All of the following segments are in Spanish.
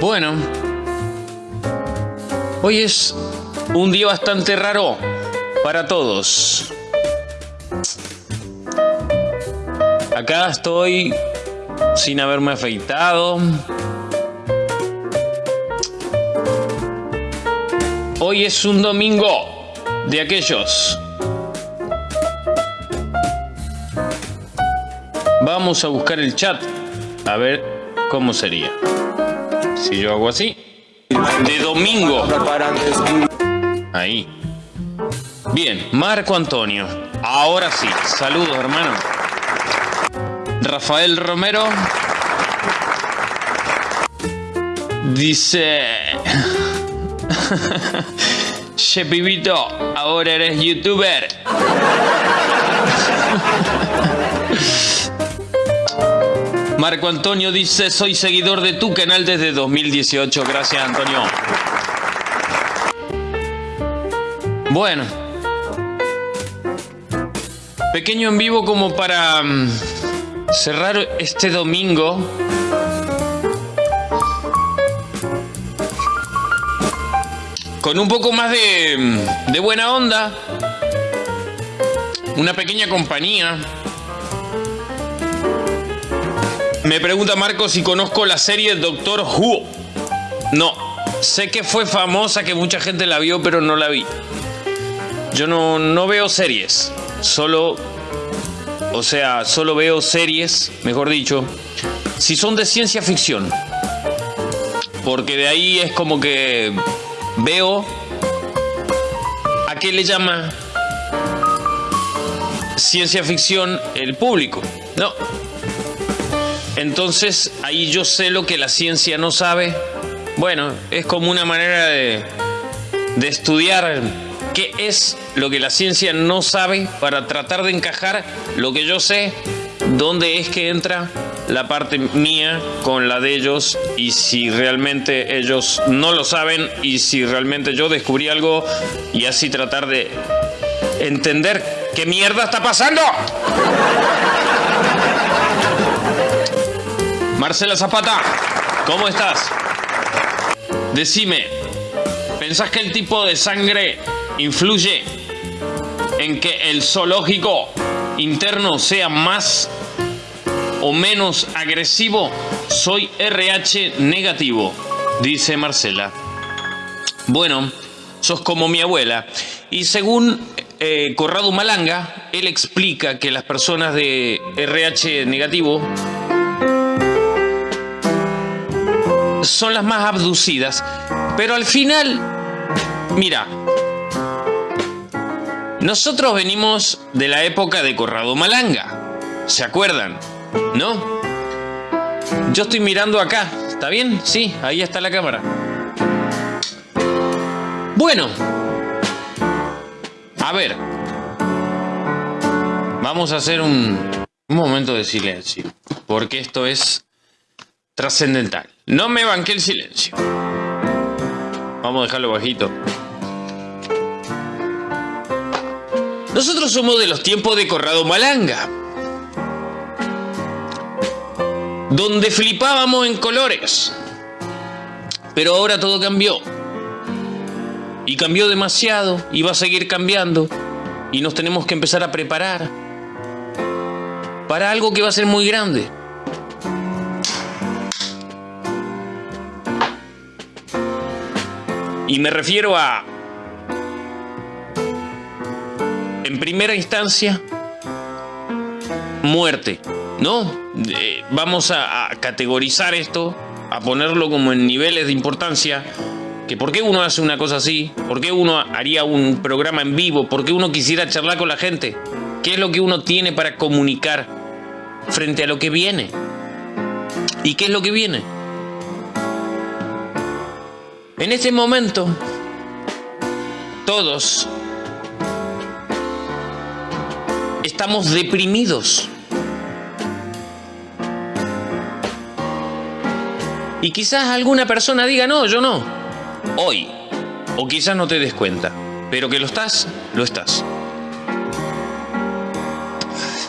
Bueno, hoy es un día bastante raro para todos. Acá estoy sin haberme afeitado. Hoy es un domingo de aquellos. Vamos a buscar el chat a ver cómo sería. Si yo hago así. De domingo. Ahí. Bien, Marco Antonio. Ahora sí. Saludos, hermano. Rafael Romero. Dice... Che pibito, ahora eres youtuber. Marco Antonio dice, soy seguidor de tu canal desde 2018. Gracias, Antonio. Bueno. Pequeño en vivo como para mm, cerrar este domingo. Con un poco más de, mm, de buena onda. Una pequeña compañía me pregunta Marco si conozco la serie Doctor Who. No, sé que fue famosa, que mucha gente la vio, pero no la vi. Yo no, no veo series, solo, o sea, solo veo series, mejor dicho, si son de ciencia ficción. Porque de ahí es como que veo a qué le llama ciencia ficción el público. No, entonces ahí yo sé lo que la ciencia no sabe. Bueno, es como una manera de, estudiar qué es lo que la ciencia no sabe para tratar de encajar lo que yo sé, dónde es que entra la parte mía con la de ellos y si realmente ellos no lo saben y si realmente yo descubrí algo y así tratar de entender qué mierda está pasando. Marcela Zapata, ¿cómo estás? Decime, ¿pensás que el tipo de sangre influye en que el zoológico interno sea más o menos agresivo? Soy RH negativo, dice Marcela. Bueno, sos como mi abuela. Y según eh, Corrado Malanga, él explica que las personas de RH negativo son las más abducidas. Pero al final, mira, nosotros venimos de la época de Corrado Malanga. ¿Se acuerdan? ¿No? Yo estoy mirando acá. ¿Está bien? Sí, ahí está la cámara. Bueno. A ver. Vamos a hacer un, momento de silencio. Porque esto es trascendental. No me banqué el silencio. Vamos a dejarlo bajito. Nosotros somos de los tiempos de Corrado Malanga. Donde flipábamos en colores. Pero ahora todo cambió. Y cambió demasiado y va a seguir cambiando. Y nos tenemos que empezar a preparar para algo que va a ser muy grande. Y me refiero a, en primera instancia, muerte, ¿no? vamos a, categorizar esto, a ponerlo como en niveles de importancia, que por qué uno hace una cosa así, por qué uno haría un programa en vivo, por qué uno quisiera charlar con la gente, qué es lo que uno tiene para comunicar frente a lo que viene. ¿Y qué es lo que viene? En ese momento, todos estamos deprimidos. Y quizás alguna persona diga, no, yo no. Hoy. O quizás no te des cuenta. Pero que lo estás, lo estás.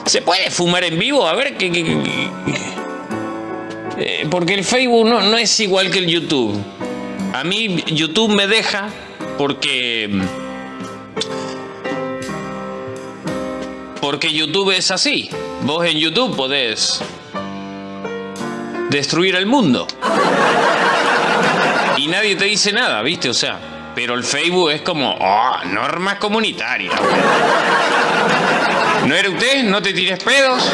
¿Se puede fumar en vivo? A ver, ¿qué, eh, porque el Facebook no, no es igual que el YouTube. A mí YouTube me deja porque... Porque YouTube es así. Vos en YouTube podés destruir el mundo. Y nadie te dice nada, ¿viste? O sea, pero el Facebook es como, oh, normas comunitarias. ¿No era usted? ¿No te tires pedos?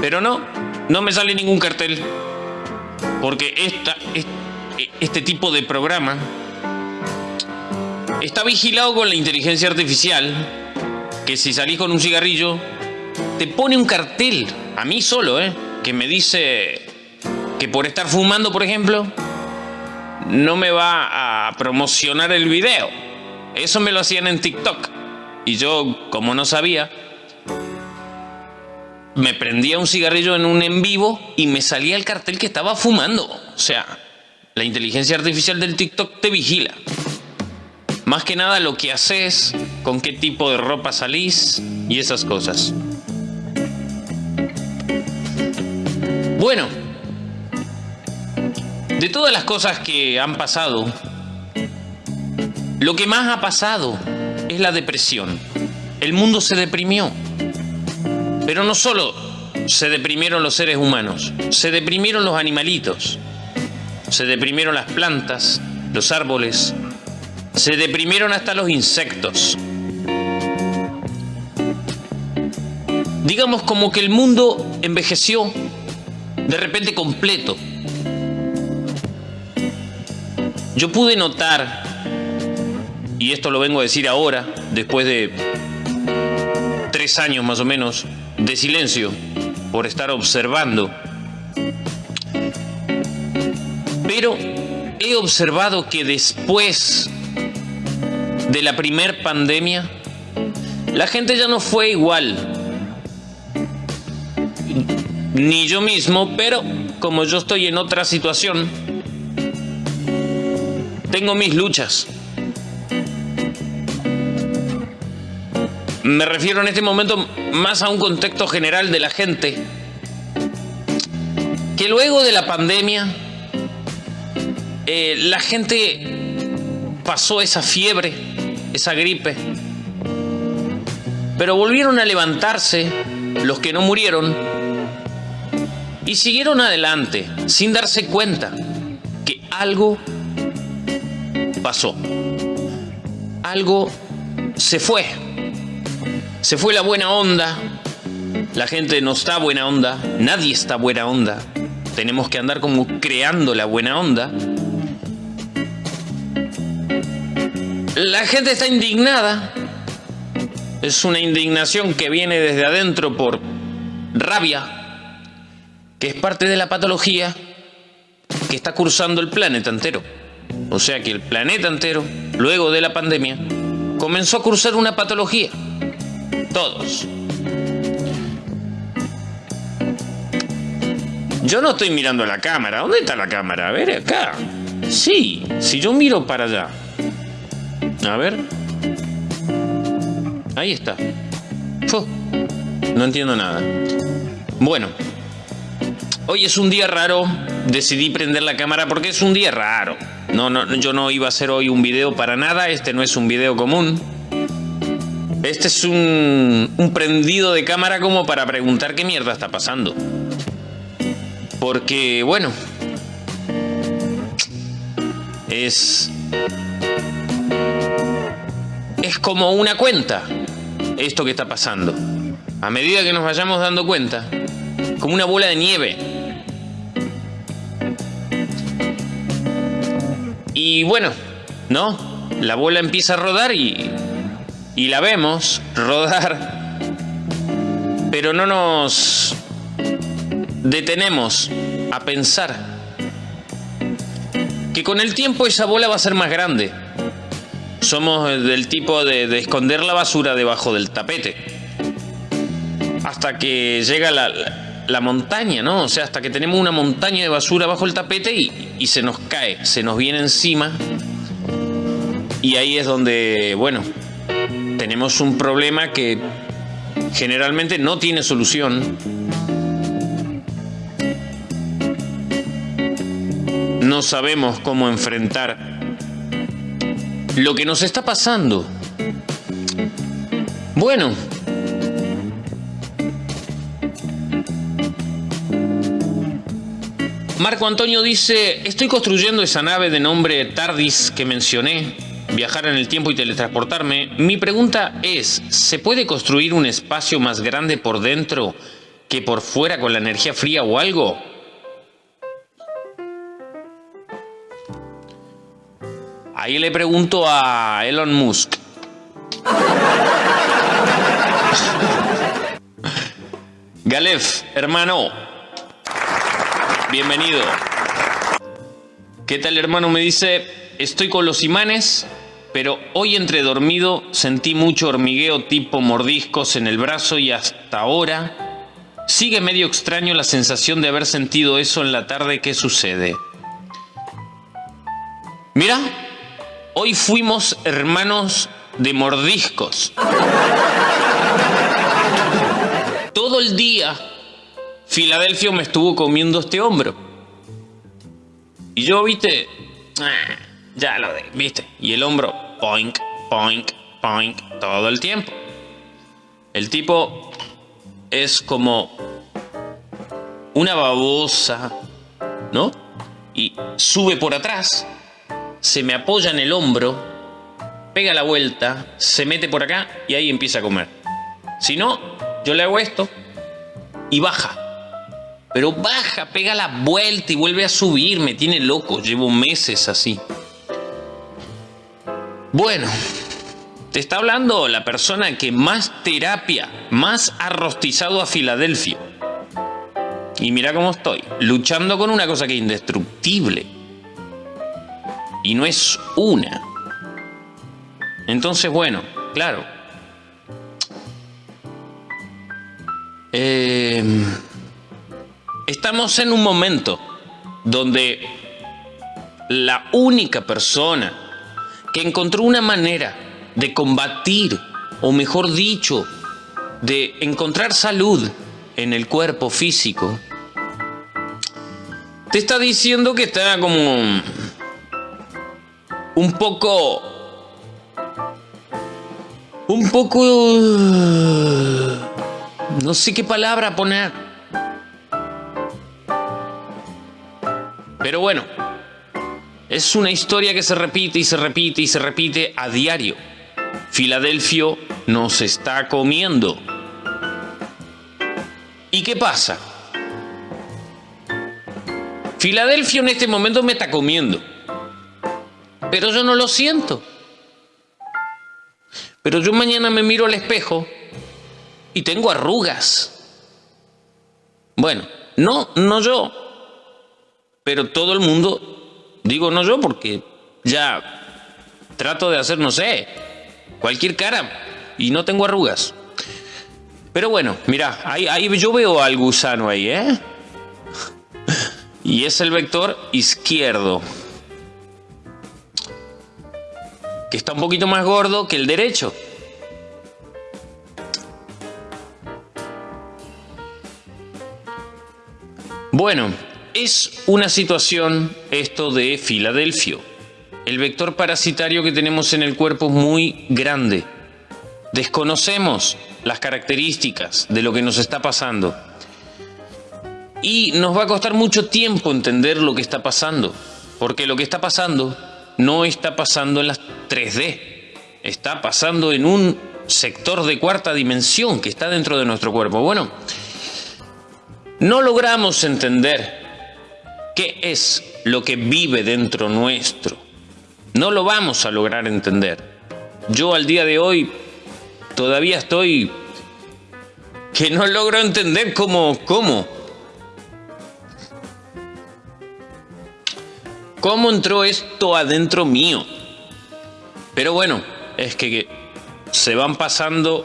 Pero no, no me sale ningún cartel. Porque esta, este tipo de programa está vigilado con la inteligencia artificial. Que si salís con un cigarrillo, te pone un cartel, a mí solo, ¿eh? Que me dice que por estar fumando, por ejemplo, no me va a promocionar el video. Eso me lo hacían en TikTok. Y yo, como no sabía, me prendía un cigarrillo en un en vivo y me salía el cartel que estaba fumando. O sea, la inteligencia artificial del TikTok te vigila. Más que nada lo que haces, con qué tipo de ropa salís y esas cosas. Bueno, de todas las cosas que han pasado, lo que más ha pasado es la depresión. El mundo se deprimió. Pero no solo se deprimieron los seres humanos, se deprimieron los animalitos, se deprimieron las plantas, los árboles, se deprimieron hasta los insectos. Digamos como que el mundo envejeció de repente completo. Yo pude notar, y esto lo vengo a decir ahora, después de tres años más o menos de silencio, por estar observando, pero he observado que después de la primer pandemia, la gente ya no fue igual. Ni yo mismo, pero como yo estoy en otra situación, tengo mis luchas. Me refiero en este momento más a un contexto general de la gente. Que luego de la pandemia, eh, la gente pasó esa fiebre, esa gripe. Pero volvieron a levantarse los que no murieron y siguieron adelante sin darse cuenta que algo pasó. Algo se fue. Se fue la buena onda. La gente no está buena onda. Nadie está buena onda. Tenemos que andar como creando la buena onda. La gente está indignada. Es una indignación que viene desde adentro por rabia, que es parte de la patología que está cursando el planeta entero. O sea que el planeta entero, luego de la pandemia, comenzó a cursar una patología. Todos. Yo no estoy mirando la cámara. ¿Dónde está la cámara? A ver, acá. Sí, si yo miro para allá. A ver. Ahí está. no entiendo nada. Bueno. Hoy es un día raro. Decidí prender la cámara porque es un día raro. No, no, yo no iba a hacer hoy un video para nada, este no es un video común. Este es un, un prendido de cámara como para preguntar qué mierda está pasando. Porque, bueno, es... Es como una cuenta esto que está pasando. A medida que nos vayamos dando cuenta, como una bola de nieve Y bueno, ¿no? La bola empieza a rodar y, y la vemos rodar, pero no nos detenemos a pensar que con el tiempo esa bola va a ser más grande. Somos del tipo de, de esconder la basura debajo del tapete. Hasta que llega la montaña, ¿no? O sea, hasta que tenemos una montaña de basura bajo el tapete y, se nos cae, se nos viene encima. Y ahí es donde, bueno, tenemos un problema que generalmente no tiene solución. No sabemos cómo enfrentar lo que nos está pasando. Bueno, Marco Antonio dice, estoy construyendo esa nave de nombre TARDIS que mencioné, viajar en el tiempo y teletransportarme. Mi pregunta es, ¿se puede construir un espacio más grande por dentro que por fuera con la energía fría o algo? Ahí le pregunto a Elon Musk. Galef, hermano, bienvenido. ¿Qué tal, hermano? Me dice, estoy con los imanes, pero hoy entre dormido sentí mucho hormigueo tipo mordiscos en el brazo y hasta ahora sigue medio extraño la sensación de haber sentido eso en la tarde. ¿Qué sucede? Mira, hoy fuimos hermanos de mordiscos. Todo el día Filadelfia me estuvo comiendo este hombro. Y yo, viste, ya lo de, viste, y el hombro, poink, poink, poink, todo el tiempo. El tipo es como una babosa, ¿no? Y sube por atrás, se me apoya en el hombro, pega la vuelta, se mete por acá y ahí empieza a comer. Si no, yo le hago esto y baja. Pero baja, pega la vuelta y vuelve a subir. Me tiene loco. Llevo meses así. Bueno, te está hablando la persona que más terapia, más ha rostizado a Filadelfia. Y mira cómo estoy, luchando con una cosa que es indestructible. Y no es una. Entonces, bueno, claro. Eh, Estamos en un momento donde la única persona que encontró una manera de combatir, o mejor dicho, de encontrar salud en el cuerpo físico, te está diciendo que está como un poco... Un poco... No sé qué palabra poner. Pero bueno, es una historia que se repite y se repite y se repite a diario. Filadelfia nos está comiendo. ¿Y qué pasa? Filadelfia en este momento me está comiendo. Pero yo no lo siento. Pero yo mañana me miro al espejo y tengo arrugas. Bueno, no, no yo, pero todo el mundo, digo no yo porque ya trato de hacer, no sé, cualquier cara y no tengo arrugas. Pero bueno, mira, ahí, ahí yo veo al gusano ahí, ¿eh? Y es el vector izquierdo. Que está un poquito más gordo que el derecho. Bueno, es una situación esto de Filadelfia. El vector parasitario que tenemos en el cuerpo es muy grande. Desconocemos las características de lo que nos está pasando. Y nos va a costar mucho tiempo entender lo que está pasando. Porque lo que está pasando no está pasando en las 3D. Está pasando en un sector de cuarta dimensión que está dentro de nuestro cuerpo. Bueno, no logramos entender ¿Qué es lo que vive dentro nuestro? No lo vamos a lograr entender. Yo al día de hoy todavía estoy que no logro entender cómo, cómo. ¿Cómo entró esto adentro mío? Pero bueno, es que se van pasando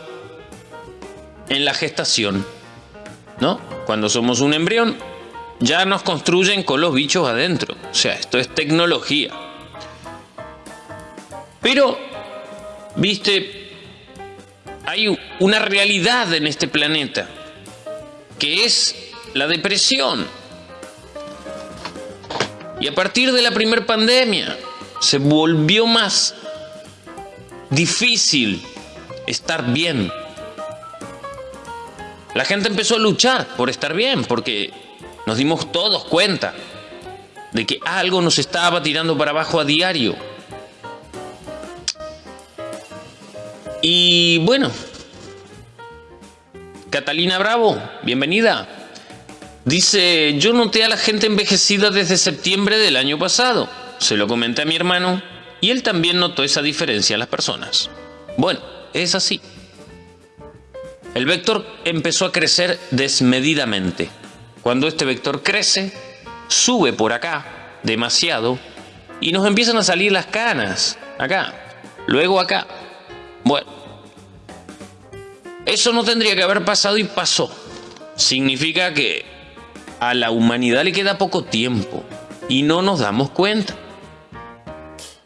en la gestación, ¿no? Cuando somos un embrión, ya nos construyen con los bichos adentro. O sea, esto es tecnología. Pero, viste, hay una realidad en este planeta, que es la depresión. Y a partir de la primera pandemia se volvió más difícil estar bien. La gente empezó a luchar por estar bien, porque nos dimos todos cuenta de que algo nos estaba tirando para abajo a diario. Y bueno, Catalina Bravo, bienvenida. Dice, yo noté a la gente envejecida desde septiembre del año pasado. Se lo comenté a mi hermano y él también notó esa diferencia en las personas. Bueno, es así. El vector empezó a crecer desmedidamente. Cuando este vector crece, sube por acá demasiado y nos empiezan a salir las canas. Acá, luego acá, bueno, eso no tendría que haber pasado y pasó. Significa que a la humanidad le queda poco tiempo y no nos damos cuenta.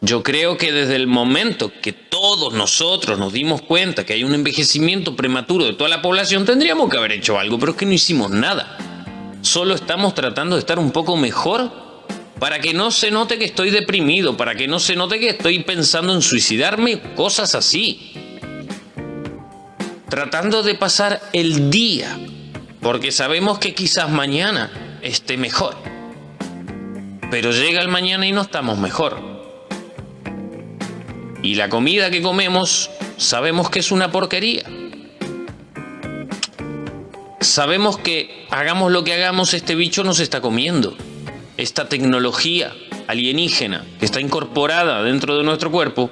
Yo creo que desde el momento que todos nosotros nos dimos cuenta que hay un envejecimiento prematuro de toda la población, tendríamos que haber hecho algo, pero es que no hicimos nada. Solo estamos tratando de estar un poco mejor para que no se note que estoy deprimido, para que no se note que estoy pensando en suicidarme, cosas así. Tratando de pasar el día, porque sabemos que quizás mañana esté mejor. Pero llega el mañana y no estamos mejor. Y la comida que comemos sabemos que es una porquería. Sabemos que hagamos lo que hagamos, este bicho nos está comiendo esta tecnología alienígena que está incorporada dentro de nuestro cuerpo,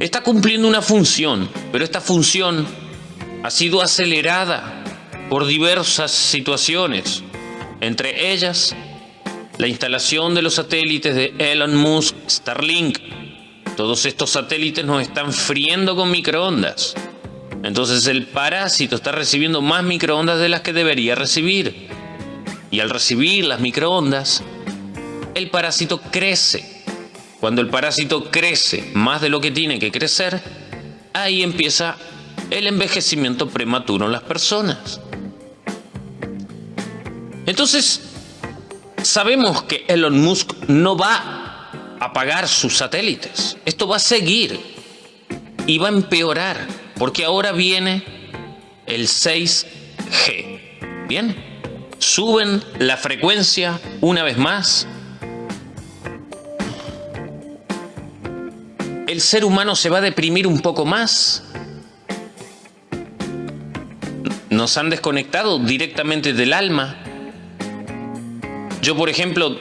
está cumpliendo una función, pero esta función ha sido acelerada por diversas situaciones, entre ellas la instalación de los satélites de Elon Musk, Starlink. Todos estos satélites nos están friendo con microondas. Entonces el parásito está recibiendo más microondas de las que debería recibir. Y al recibir las microondas, el parásito crece. Cuando el parásito crece más de lo que tiene que crecer, ahí empieza el envejecimiento prematuro en las personas. Entonces, sabemos que Elon Musk no va a apagar sus satélites. Esto va a seguir y va a empeorar, porque ahora viene el 6G. Bien, suben la frecuencia una vez más el ser humano se va a deprimir un poco más. Nos han desconectado directamente del alma. Yo, por ejemplo,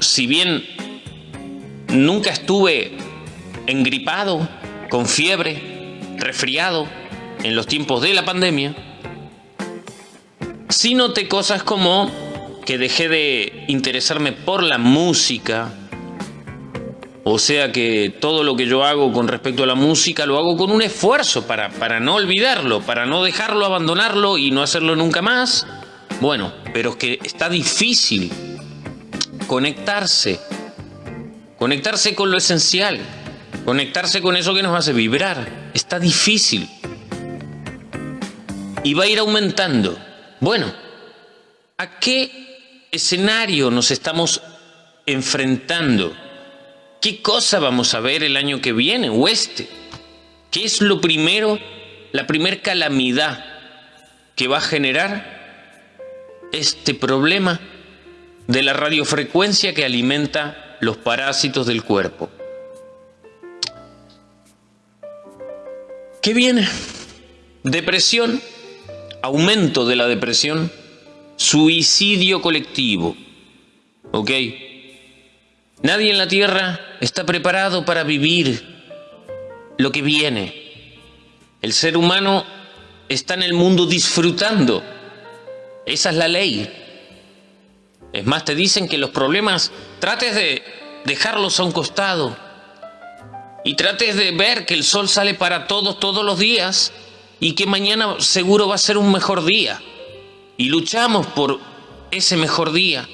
si bien nunca estuve engripado, con fiebre, resfriado, en los tiempos de la pandemia, sí noté cosas como que dejé de interesarme por la música, o sea que todo lo que yo hago con respecto a la música lo hago con un esfuerzo para, para no olvidarlo, para no dejarlo, abandonarlo y no hacerlo nunca más. Bueno, pero es que está difícil conectarse, conectarse con lo esencial, conectarse con eso que nos hace vibrar. Está difícil. Y va a ir aumentando. Bueno, ¿a qué escenario nos estamos enfrentando? ¿Qué cosa vamos a ver el año que viene o este? ¿Qué es lo primero, la primer calamidad que va a generar este problema de la radiofrecuencia que alimenta los parásitos del cuerpo? ¿Qué viene? Depresión, aumento de la depresión, suicidio colectivo. ¿Ok? Nadie en la tierra está preparado para vivir lo que viene. El ser humano está en el mundo disfrutando. Esa es la ley. Es más, te dicen que los problemas trates de dejarlos a un costado y trates de ver que el sol sale para todos todos los días y que mañana seguro va a ser un mejor día. Y luchamos por ese mejor día,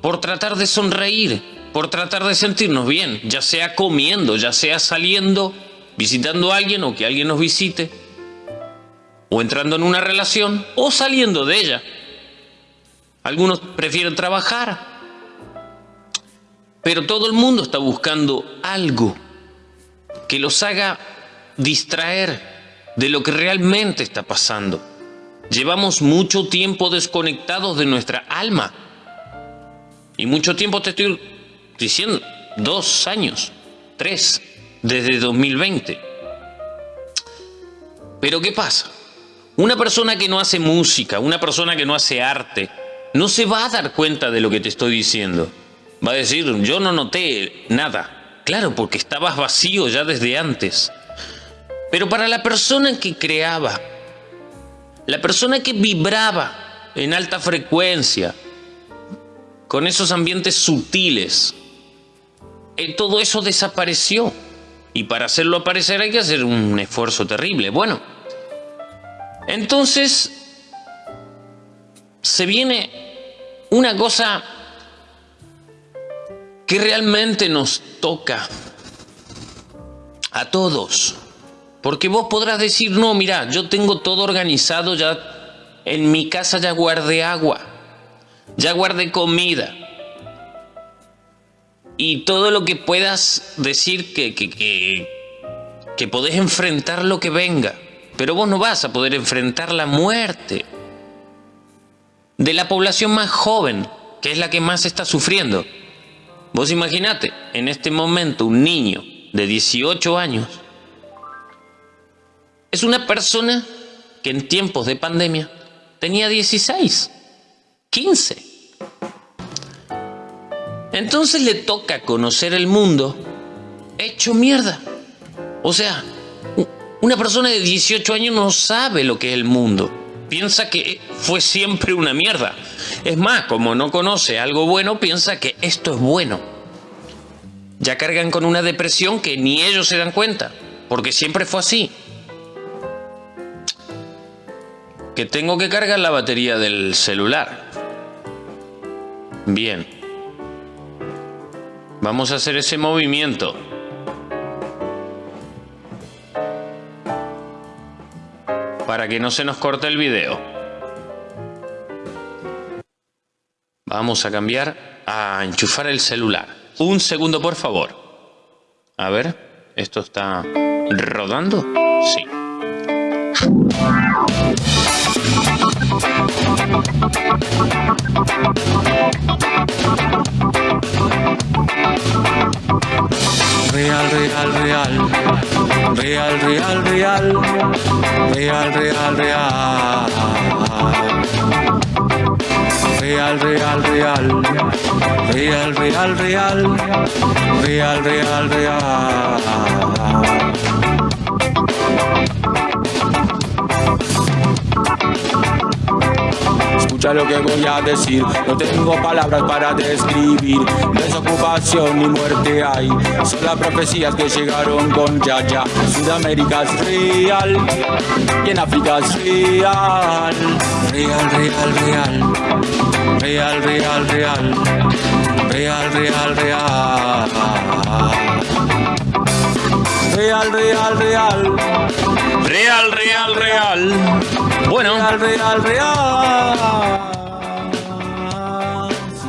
por tratar de sonreír, por tratar de sentirnos bien, ya sea comiendo, ya sea saliendo, visitando a alguien o que alguien nos visite. o entrando en una relación o saliendo de ella. Algunos prefieren trabajar, pero todo el mundo está buscando algo que los haga distraer de lo que realmente está pasando. Llevamos mucho tiempo desconectados de nuestra alma. Y mucho tiempo te estoy diciendo, dos años, tres, desde 2020. Pero ¿qué pasa? Una persona que no hace música, una persona que no hace arte, no se va a dar cuenta de lo que te estoy diciendo. Va a decir, yo no noté nada. Claro, porque estabas vacío ya desde antes. Pero para la persona que creaba, la persona que vibraba en alta frecuencia, con esos ambientes sutiles, eh, todo eso desapareció. Y para hacerlo aparecer hay que hacer un esfuerzo terrible. Bueno, entonces se viene una cosa que realmente nos toca a todos. Porque vos podrás decir, no, mira, yo tengo todo organizado, ya en mi casa ya guardé agua, ya guardé comida. Y todo lo que puedas decir que, que, que, que podés enfrentar lo que venga. Pero vos no vas a poder enfrentar la muerte de la población más joven, que es la que más está sufriendo. Vos imaginate, en este momento un niño de 18 años es una persona que en tiempos de pandemia tenía 16, 15. Entonces le toca conocer el mundo hecho mierda. O sea, una persona de 18 años no sabe lo que es el mundo. Piensa que fue siempre una mierda. Es más, como no conoce algo bueno, piensa que esto es bueno. Ya cargan con una depresión que ni ellos se dan cuenta, porque siempre fue así. Que tengo que cargar la batería del celular. Bien. Vamos a hacer ese movimiento. Para que no se nos corte el video. Vamos a cambiar a enchufar el celular. Un segundo, por favor. A ver, ¿esto está rodando? Sí. Real, real, real. Real, real, real. Real, real, real real, real, real, real, real, real, real, real, real. Escucha lo que voy a decir, no tengo palabras para describir. Desocupación y muerte hay, son las profecías que llegaron con Yaya. Sudamérica es real y en África es real. Real, real, real. Real, real, real. Real, real, real. Real, real, real. Real, real, real. Bueno. Real, real, real.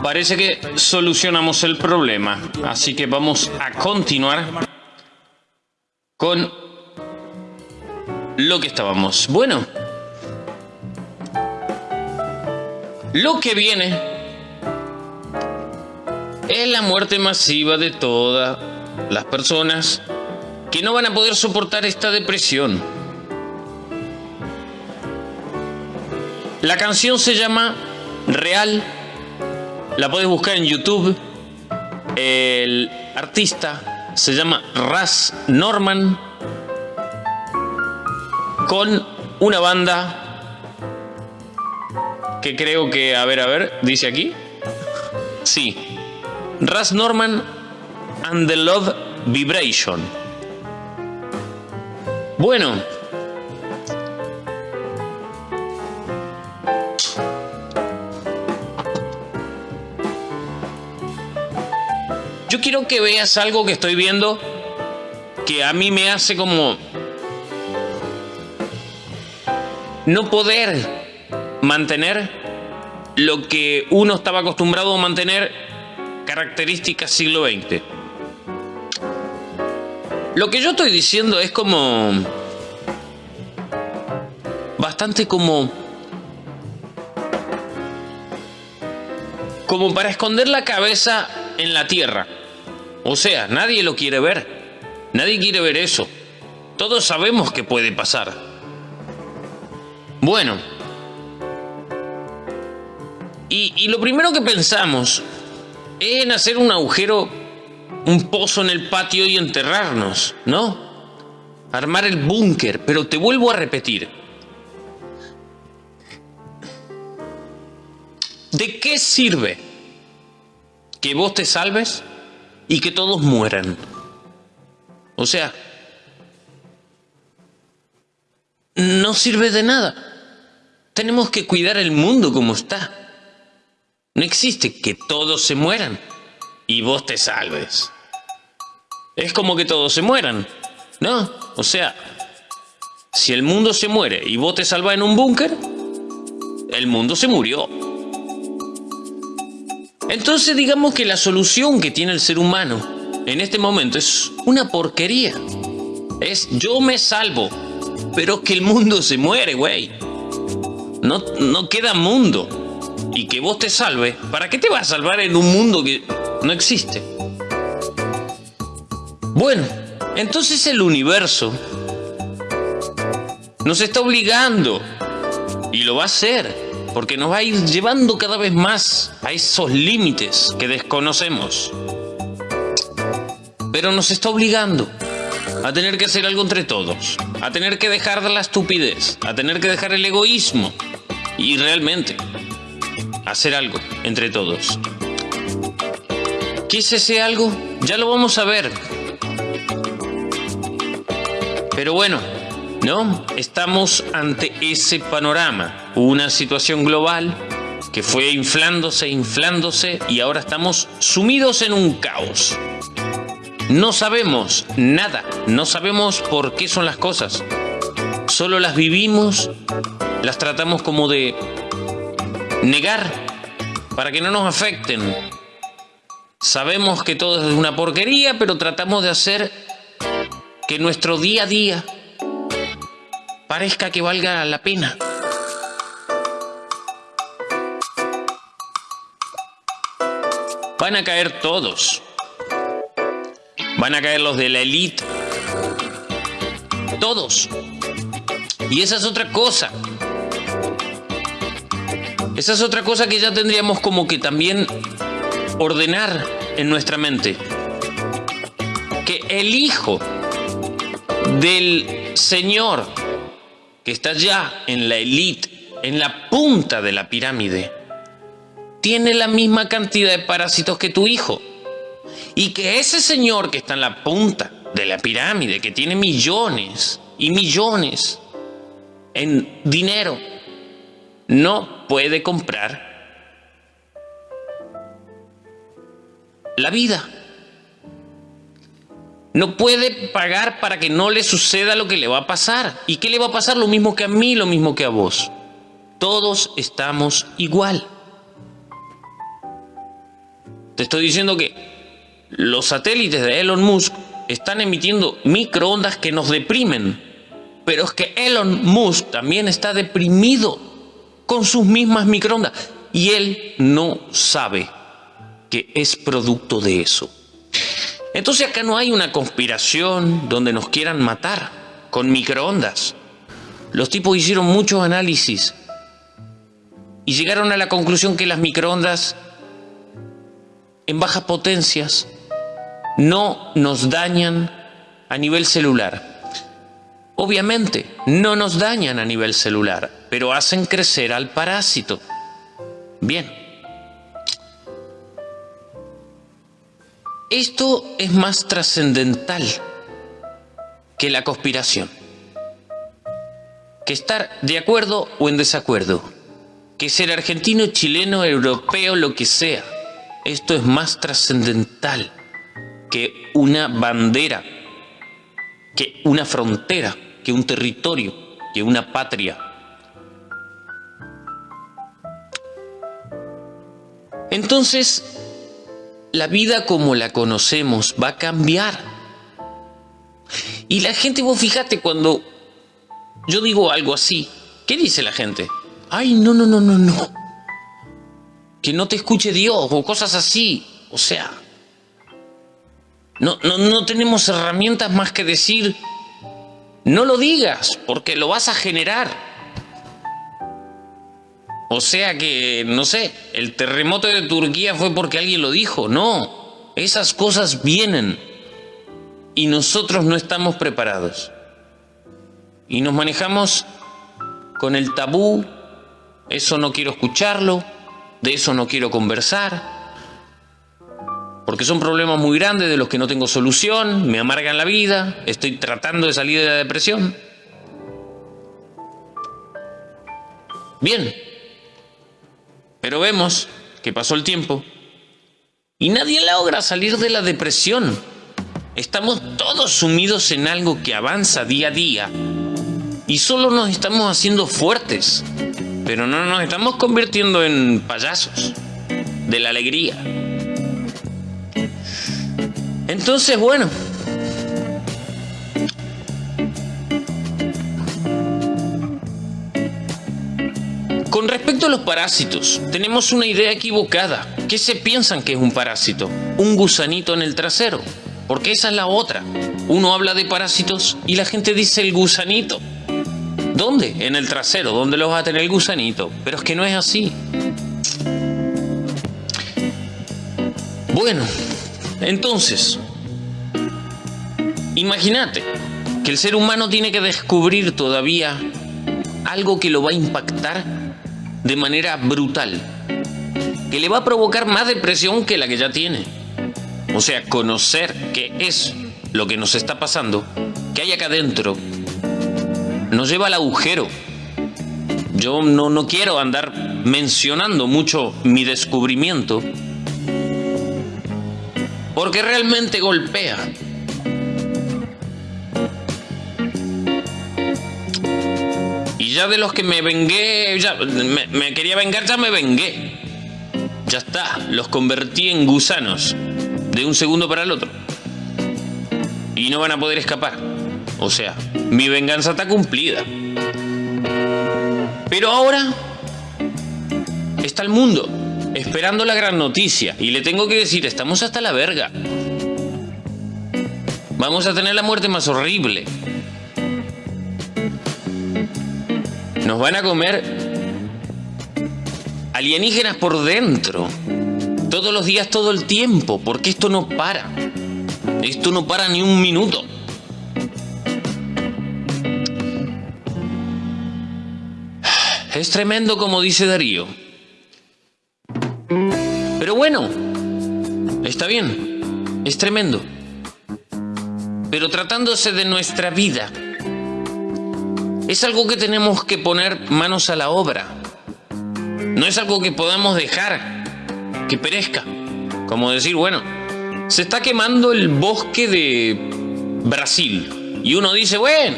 Parece que solucionamos el problema, así que vamos a continuar con lo que estábamos. Bueno, Lo que viene es la muerte masiva de todas las personas que no van a poder soportar esta depresión. La canción se llama Real, la puedes buscar en YouTube. El artista se llama Raz Norman con una banda que creo que, a ver, a ver, dice aquí. Sí. Ras Norman and the Love Vibration. Bueno. Yo quiero que veas algo que estoy viendo que a mí me hace como no poder mantener lo que uno estaba acostumbrado a mantener características siglo XX. Lo que yo estoy diciendo es como... Bastante como... Como para esconder la cabeza en la tierra. O sea, nadie lo quiere ver. Nadie quiere ver eso. Todos sabemos que puede pasar. Bueno. Y, y lo primero que pensamos es en hacer un agujero un pozo en el patio y enterrarnos, ¿no? Armar el búnker, pero te vuelvo a repetir. ¿De qué sirve que vos te salves y que todos mueran? O sea, no sirve de nada. Tenemos que cuidar el mundo como está. No existe que todos se mueran y vos te salves es como que todos se mueran, ¿no? O sea, si el mundo se muere y vos te salvas en un búnker, el mundo se murió. Entonces digamos que la solución que tiene el ser humano en este momento es una porquería. Es yo me salvo, pero que el mundo se muere, güey. No, no queda mundo. Y que vos te salves, ¿para qué te vas a salvar en un mundo que no existe? Bueno, entonces el universo nos está obligando y lo va a hacer porque nos va a ir llevando cada vez más a esos límites que desconocemos. Pero nos está obligando a tener que hacer algo entre todos, a tener que dejar la estupidez, a tener que dejar el egoísmo y realmente hacer algo entre todos. ¿Qué es ese algo? Ya lo vamos a ver pero bueno, ¿no? Estamos ante ese panorama, una situación global que fue inflándose, inflándose y ahora estamos sumidos en un caos. No sabemos nada, no sabemos por qué son las cosas. Solo las vivimos, las tratamos como de negar para que no nos afecten. Sabemos que todo es una porquería, pero tratamos de hacer que nuestro día a día parezca que valga la pena. Van a caer todos. Van a caer los de la élite. Todos. Y esa es otra cosa. Esa es otra cosa que ya tendríamos como que también ordenar en nuestra mente. Que el hijo del Señor que está ya en la élite, en la punta de la pirámide, tiene la misma cantidad de parásitos que tu hijo. Y que ese Señor que está en la punta de la pirámide, que tiene millones y millones en dinero, no puede comprar la vida no puede pagar para que no le suceda lo que le va a pasar. ¿Y qué le va a pasar? Lo mismo que a mí, lo mismo que a vos. Todos estamos igual. Te estoy diciendo que los satélites de Elon Musk están emitiendo microondas que nos deprimen. Pero es que Elon Musk también está deprimido con sus mismas microondas. Y él no sabe que es producto de eso. Entonces acá no hay una conspiración donde nos quieran matar con microondas. Los tipos hicieron muchos análisis y llegaron a la conclusión que las microondas en bajas potencias no nos dañan a nivel celular. Obviamente, no nos dañan a nivel celular, pero hacen crecer al parásito. Bien. Esto es más trascendental que la conspiración, que estar de acuerdo o en desacuerdo, que ser argentino, chileno, europeo, lo que sea. Esto es más trascendental que una bandera, que una frontera, que un territorio, que una patria. Entonces, la vida como la conocemos va a cambiar. Y la gente, vos fíjate, cuando yo digo algo así, ¿qué dice la gente? Ay, no, no, no, no, no. Que no te escuche Dios o cosas así. O sea, no, no, no tenemos herramientas más que decir, no lo digas, porque lo vas a generar. O sea que, no sé, el terremoto de Turquía fue porque alguien lo dijo. No, esas cosas vienen y nosotros no estamos preparados. Y nos manejamos con el tabú, eso no quiero escucharlo, de eso no quiero conversar, porque son problemas muy grandes de los que no tengo solución, me amargan la vida, estoy tratando de salir de la depresión. Bien, pero vemos que pasó el tiempo y nadie logra salir de la depresión. Estamos todos sumidos en algo que avanza día a día y solo nos estamos haciendo fuertes, pero no nos estamos convirtiendo en payasos de la alegría. Entonces, bueno. Con respecto a los parásitos, tenemos una idea equivocada. ¿Qué se piensan que es un parásito? Un gusanito en el trasero. Porque esa es la otra. Uno habla de parásitos y la gente dice el gusanito. ¿Dónde? En el trasero. ¿Dónde lo vas a tener el gusanito? Pero es que no es así. Bueno, entonces, imagínate que el ser humano tiene que descubrir todavía algo que lo va a impactar de manera brutal, que le va a provocar más depresión que la que ya tiene. O sea, conocer qué es lo que nos está pasando, que hay acá adentro, nos lleva al agujero. Yo no, no quiero andar mencionando mucho mi descubrimiento, porque realmente golpea. Ya de los que me vengué, ya me, quería vengar, ya me vengué. Ya está, los convertí en gusanos de un segundo para el otro. Y no van a poder escapar. O sea, mi venganza está cumplida. Pero ahora está el mundo esperando la gran noticia. Y le tengo que decir, estamos hasta la verga. Vamos a tener la muerte más horrible. Nos van a comer alienígenas por dentro. Todos los días, todo el tiempo. Porque esto no para. Esto no para ni un minuto. Es tremendo como dice Darío. Pero bueno, está bien, es tremendo. Pero tratándose de nuestra vida, es algo que tenemos que poner manos a la obra. No es algo que podamos dejar que perezca. Como decir, bueno, se está quemando el bosque de Brasil. Y uno dice, bueno,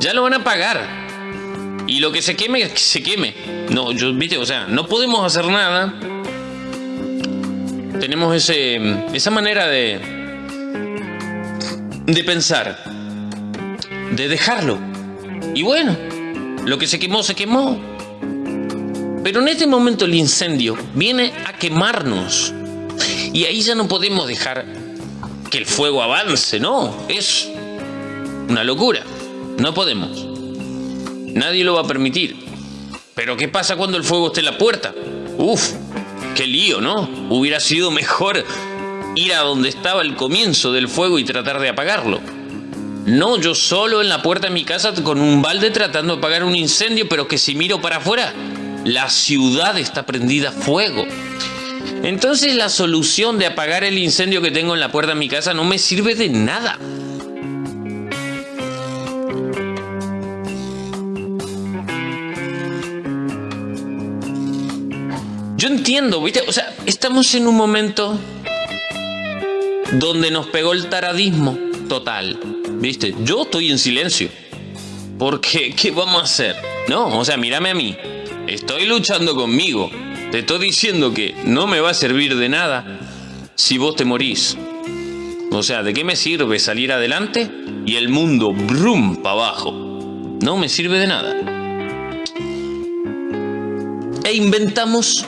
ya lo van a pagar. Y lo que se queme, se queme. No, yo, viste, o sea, no podemos hacer nada tenemos ese, esa manera de, de pensar, de dejarlo. Y bueno, lo que se quemó, se quemó. Pero en este momento el incendio viene a quemarnos. Y ahí ya no podemos dejar que el fuego avance, no. Es una locura. No podemos. Nadie lo va a permitir. Pero ¿qué pasa cuando el fuego esté en la puerta? Uf, qué lío, ¿no? Hubiera sido mejor ir a donde estaba el comienzo del fuego y tratar de apagarlo. No, yo solo en la puerta de mi casa con un balde tratando de apagar un incendio, pero que si miro para afuera, la ciudad está prendida a fuego. Entonces la solución de apagar el incendio que tengo en la puerta de mi casa no me sirve de nada. Yo entiendo, ¿viste? O sea, estamos en un momento donde nos pegó el taradismo total, ¿viste? Yo estoy en silencio. Porque, ¿qué vamos a hacer? No, o sea, mírame a mí. Estoy luchando conmigo. Te estoy diciendo que no me va a servir de nada si vos te morís. O sea, ¿de qué me sirve salir adelante y el mundo brum para abajo? No me sirve de nada. E inventamos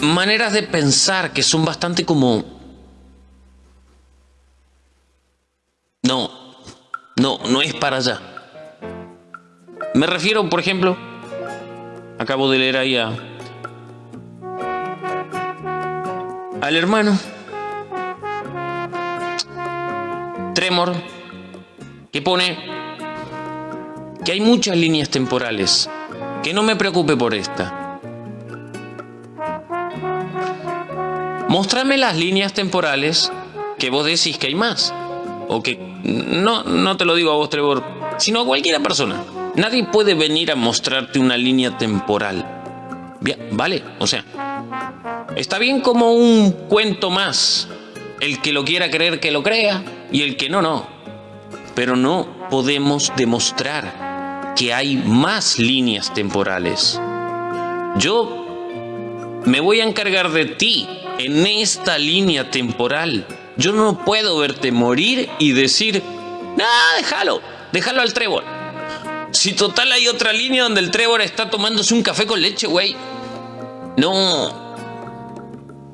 maneras de pensar que son bastante como... No, no, no es para allá. Me refiero, por ejemplo, acabo de leer ahí a... al hermano Tremor que pone que hay muchas líneas temporales, que no me preocupe por esta. Mostrame las líneas temporales que vos decís que hay más. O que no, no te lo digo a vos, Trevor, sino a cualquiera persona. Nadie puede venir a mostrarte una línea temporal. Bien, vale, o sea, está bien como un cuento más. El que lo quiera creer que lo crea y el que no, no. Pero no podemos demostrar que hay más líneas temporales. Yo me voy a encargar de ti en esta línea temporal. Yo no puedo verte morir y decir, no, déjalo, déjalo al Trevor. Si total hay otra línea donde el Trevor está tomándose un café con leche, güey. No.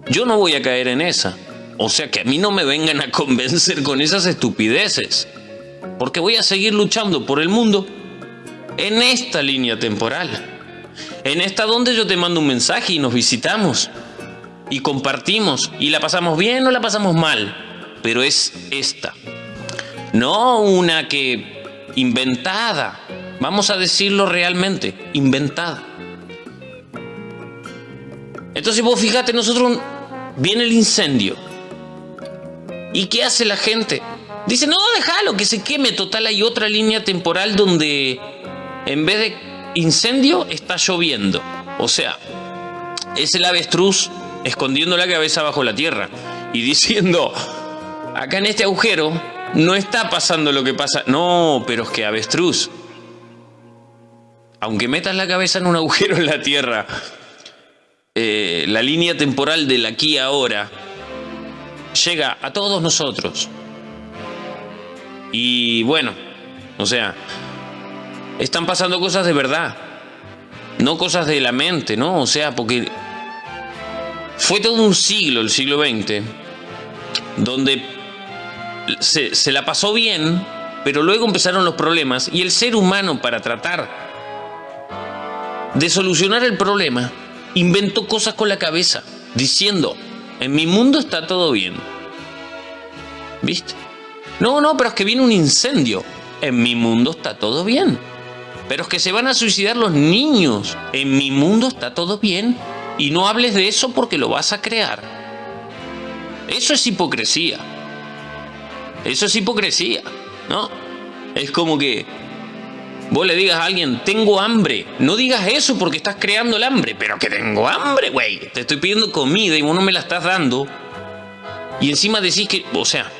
Yo no voy a caer en esa. O sea que a mí no me vengan a convencer con esas estupideces. Porque voy a seguir luchando por el mundo en esta línea temporal. En esta donde yo te mando un mensaje y nos visitamos. Y compartimos. Y la pasamos bien o la pasamos mal. Pero es esta. No una que inventada. Vamos a decirlo realmente. Inventada. Entonces vos fíjate, nosotros viene el incendio ¿Y qué hace la gente? Dice, no, déjalo, que se queme. Total, hay otra línea temporal donde en vez de incendio está lloviendo. O sea, es el avestruz escondiendo la cabeza bajo la tierra y diciendo, acá en este agujero no está pasando lo que pasa. No, pero es que avestruz, aunque metas la cabeza en un agujero en la tierra, eh, la línea temporal del aquí ahora llega a todos nosotros. Y bueno, o sea, están pasando cosas de verdad, no cosas de la mente, ¿no? O sea, porque fue todo un siglo, el siglo XX, donde se, la pasó bien, pero luego empezaron los problemas y el ser humano para tratar de solucionar el problema inventó cosas con la cabeza, diciendo, en mi mundo está todo bien. ¿Viste? No, no, pero es que viene un incendio. En mi mundo está todo bien. Pero es que se van a suicidar los niños. En mi mundo está todo bien. Y no hables de eso porque lo vas a crear. Eso es hipocresía. Eso es hipocresía, ¿no? Es como que vos le digas a alguien, tengo hambre. No digas eso porque estás creando el hambre. Pero que tengo hambre, güey. Te estoy pidiendo comida y vos no me la estás dando. Y encima decís que, o sea,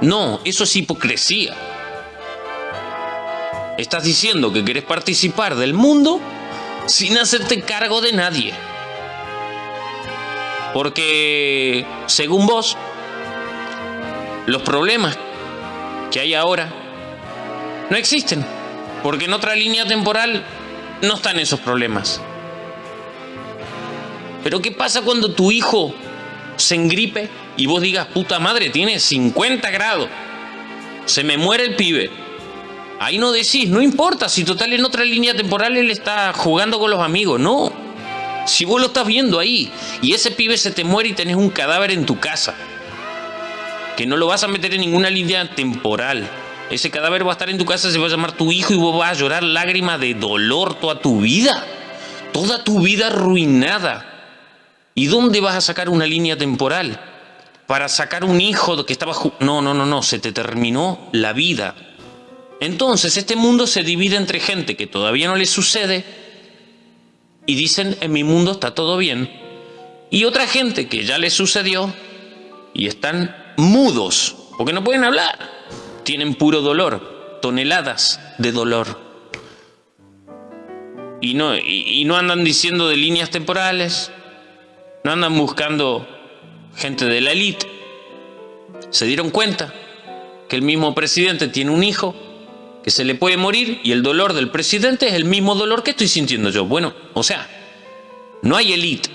no, eso es hipocresía. Estás diciendo que querés participar del mundo sin hacerte cargo de nadie. Porque, según vos, los problemas que hay ahora no existen. Porque en otra línea temporal no están esos problemas. Pero ¿qué pasa cuando tu hijo se engripe y vos digas, puta madre, tiene 50 grados, se me muere el pibe. Ahí no decís, no importa, si total en otra línea temporal él está jugando con los amigos, no. Si vos lo estás viendo ahí y ese pibe se te muere y tenés un cadáver en tu casa, que no lo vas a meter en ninguna línea temporal. Ese cadáver va a estar en tu casa, se va a llamar tu hijo y vos vas a llorar lágrimas de dolor toda tu vida. Toda tu vida arruinada. ¿Y dónde vas a sacar una línea temporal? Para sacar un hijo que estaba... No, no, no, no, se te terminó la vida. Entonces este mundo se divide entre gente que todavía no le sucede y dicen en mi mundo está todo bien. Y otra gente que ya le sucedió y están mudos porque no pueden hablar. Tienen puro dolor, toneladas de dolor. y no, y, no andan diciendo de líneas temporales, no andan buscando gente de la élite. Se dieron cuenta que el mismo presidente tiene un hijo que se le puede morir y el dolor del presidente es el mismo dolor que estoy sintiendo yo. Bueno, o sea, no hay élite.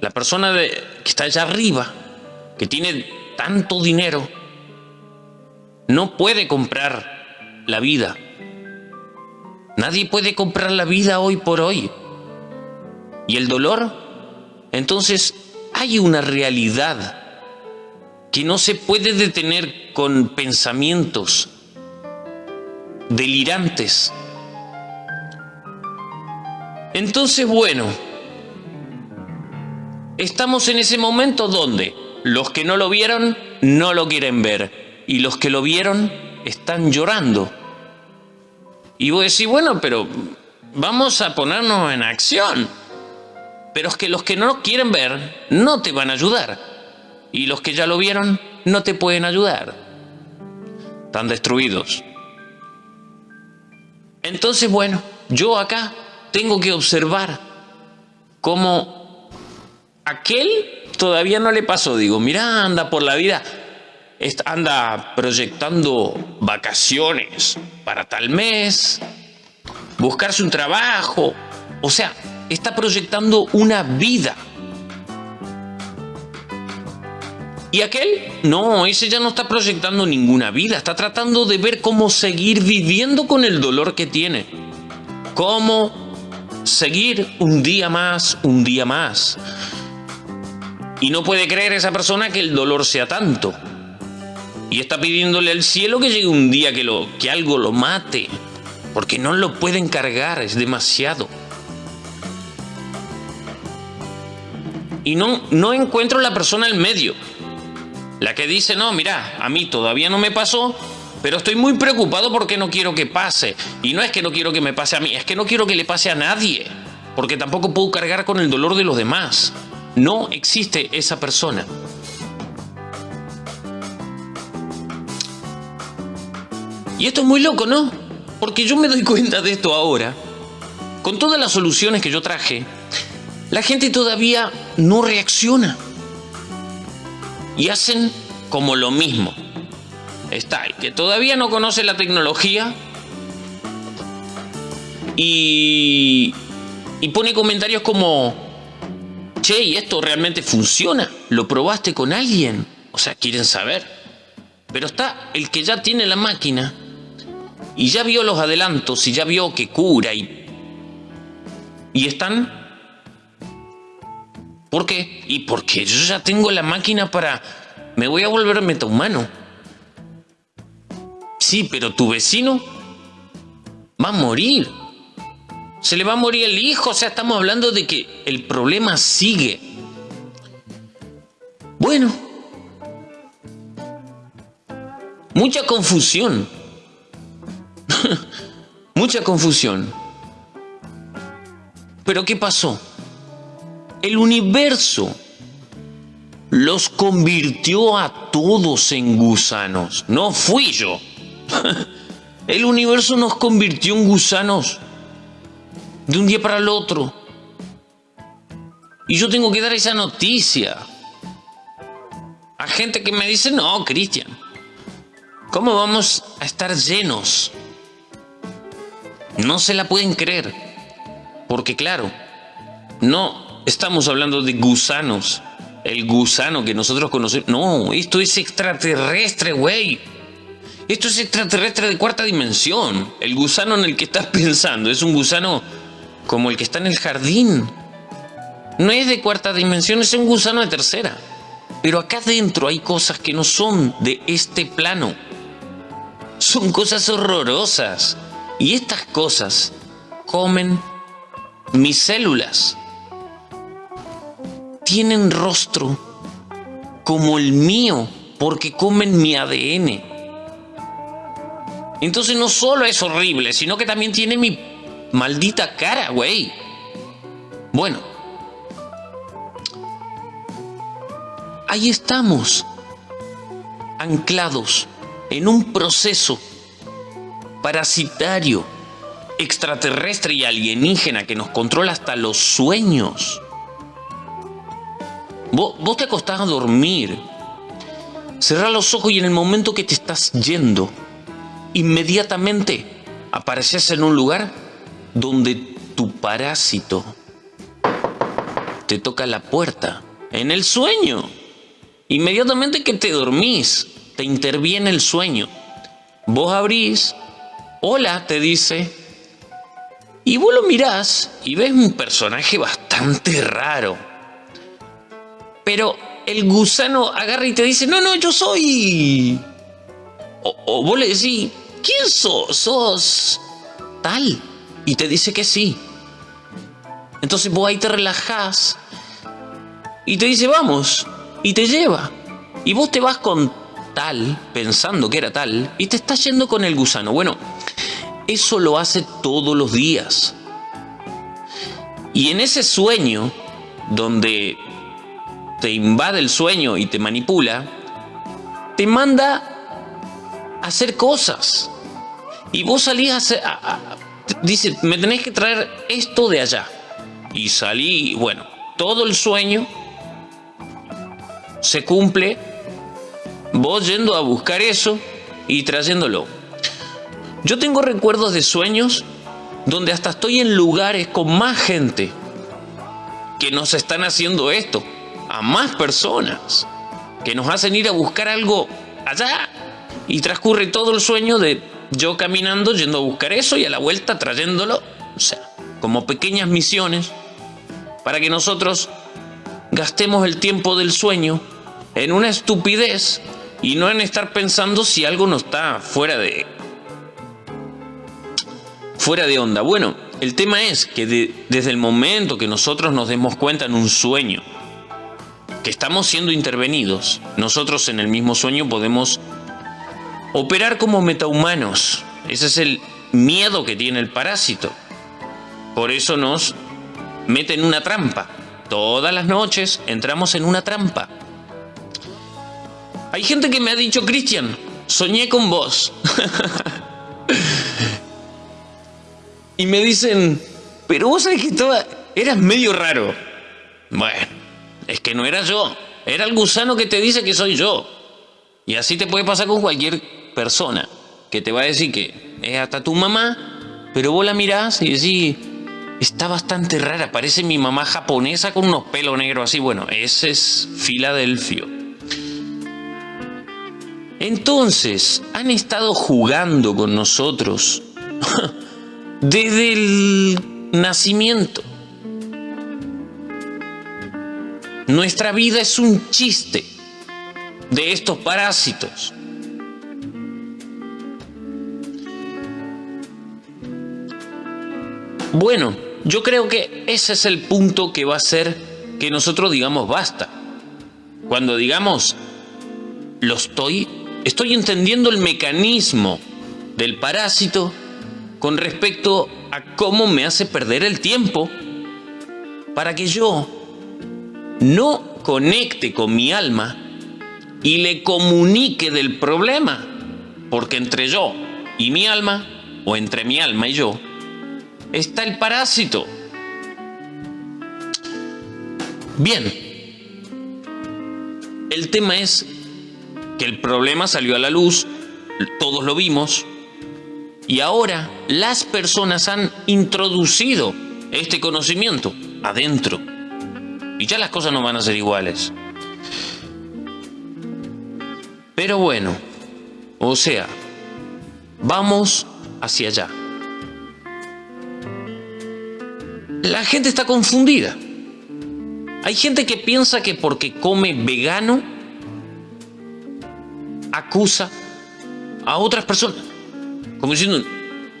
La persona que está allá arriba, que tiene tanto dinero, no puede comprar la vida. Nadie puede comprar la vida hoy por hoy. ¿Y el dolor? Entonces hay una realidad que no se puede detener con pensamientos delirantes. Entonces, bueno, estamos en ese momento donde los que no lo vieron no lo quieren ver y los que lo vieron están llorando. Y vos decís, bueno, pero vamos a ponernos en acción. Pero es que los que no quieren ver no te van a ayudar. Y los que ya lo vieron no te pueden ayudar. Están destruidos. Entonces, bueno, yo acá tengo que observar cómo aquel todavía no le pasó. Digo, mira, anda por la vida, anda proyectando vacaciones para tal mes, buscarse un trabajo. O sea, está proyectando una vida. Y aquel, no, ese ya no está proyectando ninguna vida, está tratando de ver cómo seguir viviendo con el dolor que tiene. Cómo seguir un día más, un día más. Y no puede creer esa persona que el dolor sea tanto. Y está pidiéndole al cielo que llegue un día que, algo lo mate. Porque no lo puede encargar, es demasiado. Y no, no encuentro la persona en medio. La que dice, no, mira, a mí todavía no me pasó, pero estoy muy preocupado porque no quiero que pase. Y no es que no quiero que me pase a mí, es que no quiero que le pase a nadie. Porque tampoco puedo cargar con el dolor de los demás. No existe esa persona. Y esto es muy loco, ¿no? Porque yo me doy cuenta de esto ahora. Con todas las soluciones que yo traje, la gente todavía no reacciona y hacen como lo mismo. Está el que todavía no conoce la tecnología y, y pone comentarios como, che, ¿y esto realmente funciona? ¿Lo probaste con alguien? O sea, quieren saber. Pero está el que ya tiene la máquina y ya vio los adelantos y ya vio que cura y, y están ¿Por qué? Y porque yo ya tengo la máquina para... Me voy a volver metahumano. Sí, pero tu vecino va a morir. Se le va a morir el hijo. O sea, estamos hablando de que el problema sigue. Bueno. Mucha confusión. Mucha confusión. Pero ¿qué pasó? El universo los convirtió a todos en gusanos. No fui yo. El universo nos convirtió en gusanos de un día para el otro. Y yo tengo que dar esa noticia a gente que me dice, no, Cristian, ¿cómo vamos a estar llenos? No se la pueden creer. Porque claro, no Estamos hablando de gusanos. El gusano que nosotros conocemos. No, esto es extraterrestre, güey. Esto es extraterrestre de cuarta dimensión. El gusano en el que estás pensando es un gusano como el que está en el jardín. No es de cuarta dimensión, es un gusano de tercera. Pero acá adentro hay cosas que no son de este plano. Son cosas horrorosas. Y estas cosas comen mis células tienen rostro como el mío porque comen mi ADN. Entonces no solo es horrible, sino que también tiene mi maldita cara, güey. Bueno. Ahí estamos, anclados en un proceso parasitario extraterrestre y alienígena que nos controla hasta los sueños. Vos, vos te acostás a dormir, cerrás los ojos y en el momento que te estás yendo, inmediatamente apareces en un lugar donde tu parásito te toca la puerta, en el sueño. Inmediatamente que te dormís, te interviene el sueño. Vos abrís, hola, te dice, y vos lo mirás y ves un personaje bastante raro. Pero el gusano agarra y te dice, no, no, yo soy... O, vos le decís, ¿quién sos? Sos tal. Y te dice que sí. Entonces vos ahí te relajás y te dice, vamos, y te lleva. Y vos te vas con tal, pensando que era tal, y te estás yendo con el gusano. Bueno, eso lo hace todos los días. Y en ese sueño, donde te invade el sueño y te manipula, te manda a hacer cosas. Y vos salís a hacer... dice, me tenés que traer esto de allá. Y salí, bueno, todo el sueño se cumple vos yendo a buscar eso y trayéndolo. Yo tengo recuerdos de sueños donde hasta estoy en lugares con más gente que nos están haciendo esto, a más personas, que nos hacen ir a buscar algo allá y transcurre todo el sueño de yo caminando, yendo a buscar eso y a la vuelta trayéndolo, o sea, como pequeñas misiones para que nosotros gastemos el tiempo del sueño en una estupidez y no en estar pensando si algo no está fuera de fuera de onda. Bueno, el tema es que desde el momento que nosotros nos demos cuenta en un sueño que estamos siendo intervenidos, nosotros en el mismo sueño podemos operar como metahumanos. Ese es el miedo que tiene el parásito. Por eso nos mete en una trampa. Todas las noches entramos en una trampa. Hay gente que me ha dicho, Cristian, soñé con vos. y me dicen, pero vos sabés que estaba, eras medio raro. Bueno, es que no era yo, era el gusano que te dice que soy yo. Y así te puede pasar con cualquier persona que te va a decir que es hasta tu mamá, pero vos la mirás y decís, está bastante rara, parece mi mamá japonesa con unos pelos negros así. Bueno, ese es Filadelfio. Entonces, han estado jugando con nosotros desde el nacimiento. Nuestra vida es un chiste de estos parásitos. Bueno, yo creo que ese es el punto que va a hacer que nosotros digamos basta. Cuando digamos lo estoy, estoy entendiendo el mecanismo del parásito con respecto a cómo me hace perder el tiempo para que yo no conecte con mi alma y le comunique del problema. Porque entre yo y mi alma, o entre mi alma y yo, está el parásito. Bien, el tema es que el problema salió a la luz, todos lo vimos, y ahora las personas han introducido este conocimiento adentro. Y ya las cosas no van a ser iguales. Pero bueno, o sea, vamos hacia allá. La gente está confundida. Hay gente que piensa que porque come vegano acusa a otras personas. Como diciendo,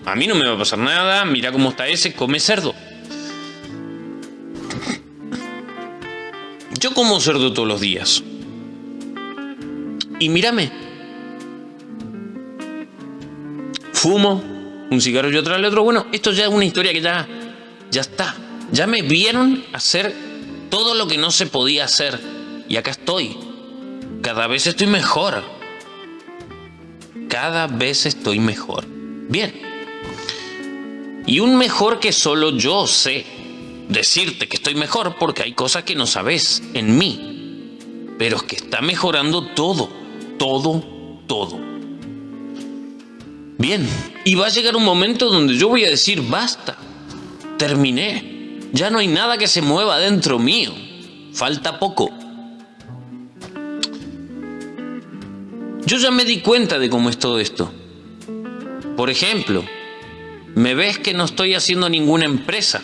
a mí no me va a pasar nada, mira cómo está ese, come cerdo. Yo como cerdo todos los días. Y mírame. Fumo un cigarro y otro al otro. Bueno, esto ya es una historia que ya, ya está. Ya me vieron hacer todo lo que no se podía hacer. Y acá estoy. Cada vez estoy mejor cada vez estoy mejor. Bien. Y un mejor que solo yo sé. Decirte que estoy mejor porque hay cosas que no sabes en mí. Pero es que está mejorando todo, todo, todo. Bien, y va a llegar un momento donde yo voy a decir, basta, terminé. Ya no hay nada que se mueva dentro mío. Falta poco. Yo ya me di cuenta de cómo es todo esto. Por ejemplo, me ves que no estoy haciendo ninguna empresa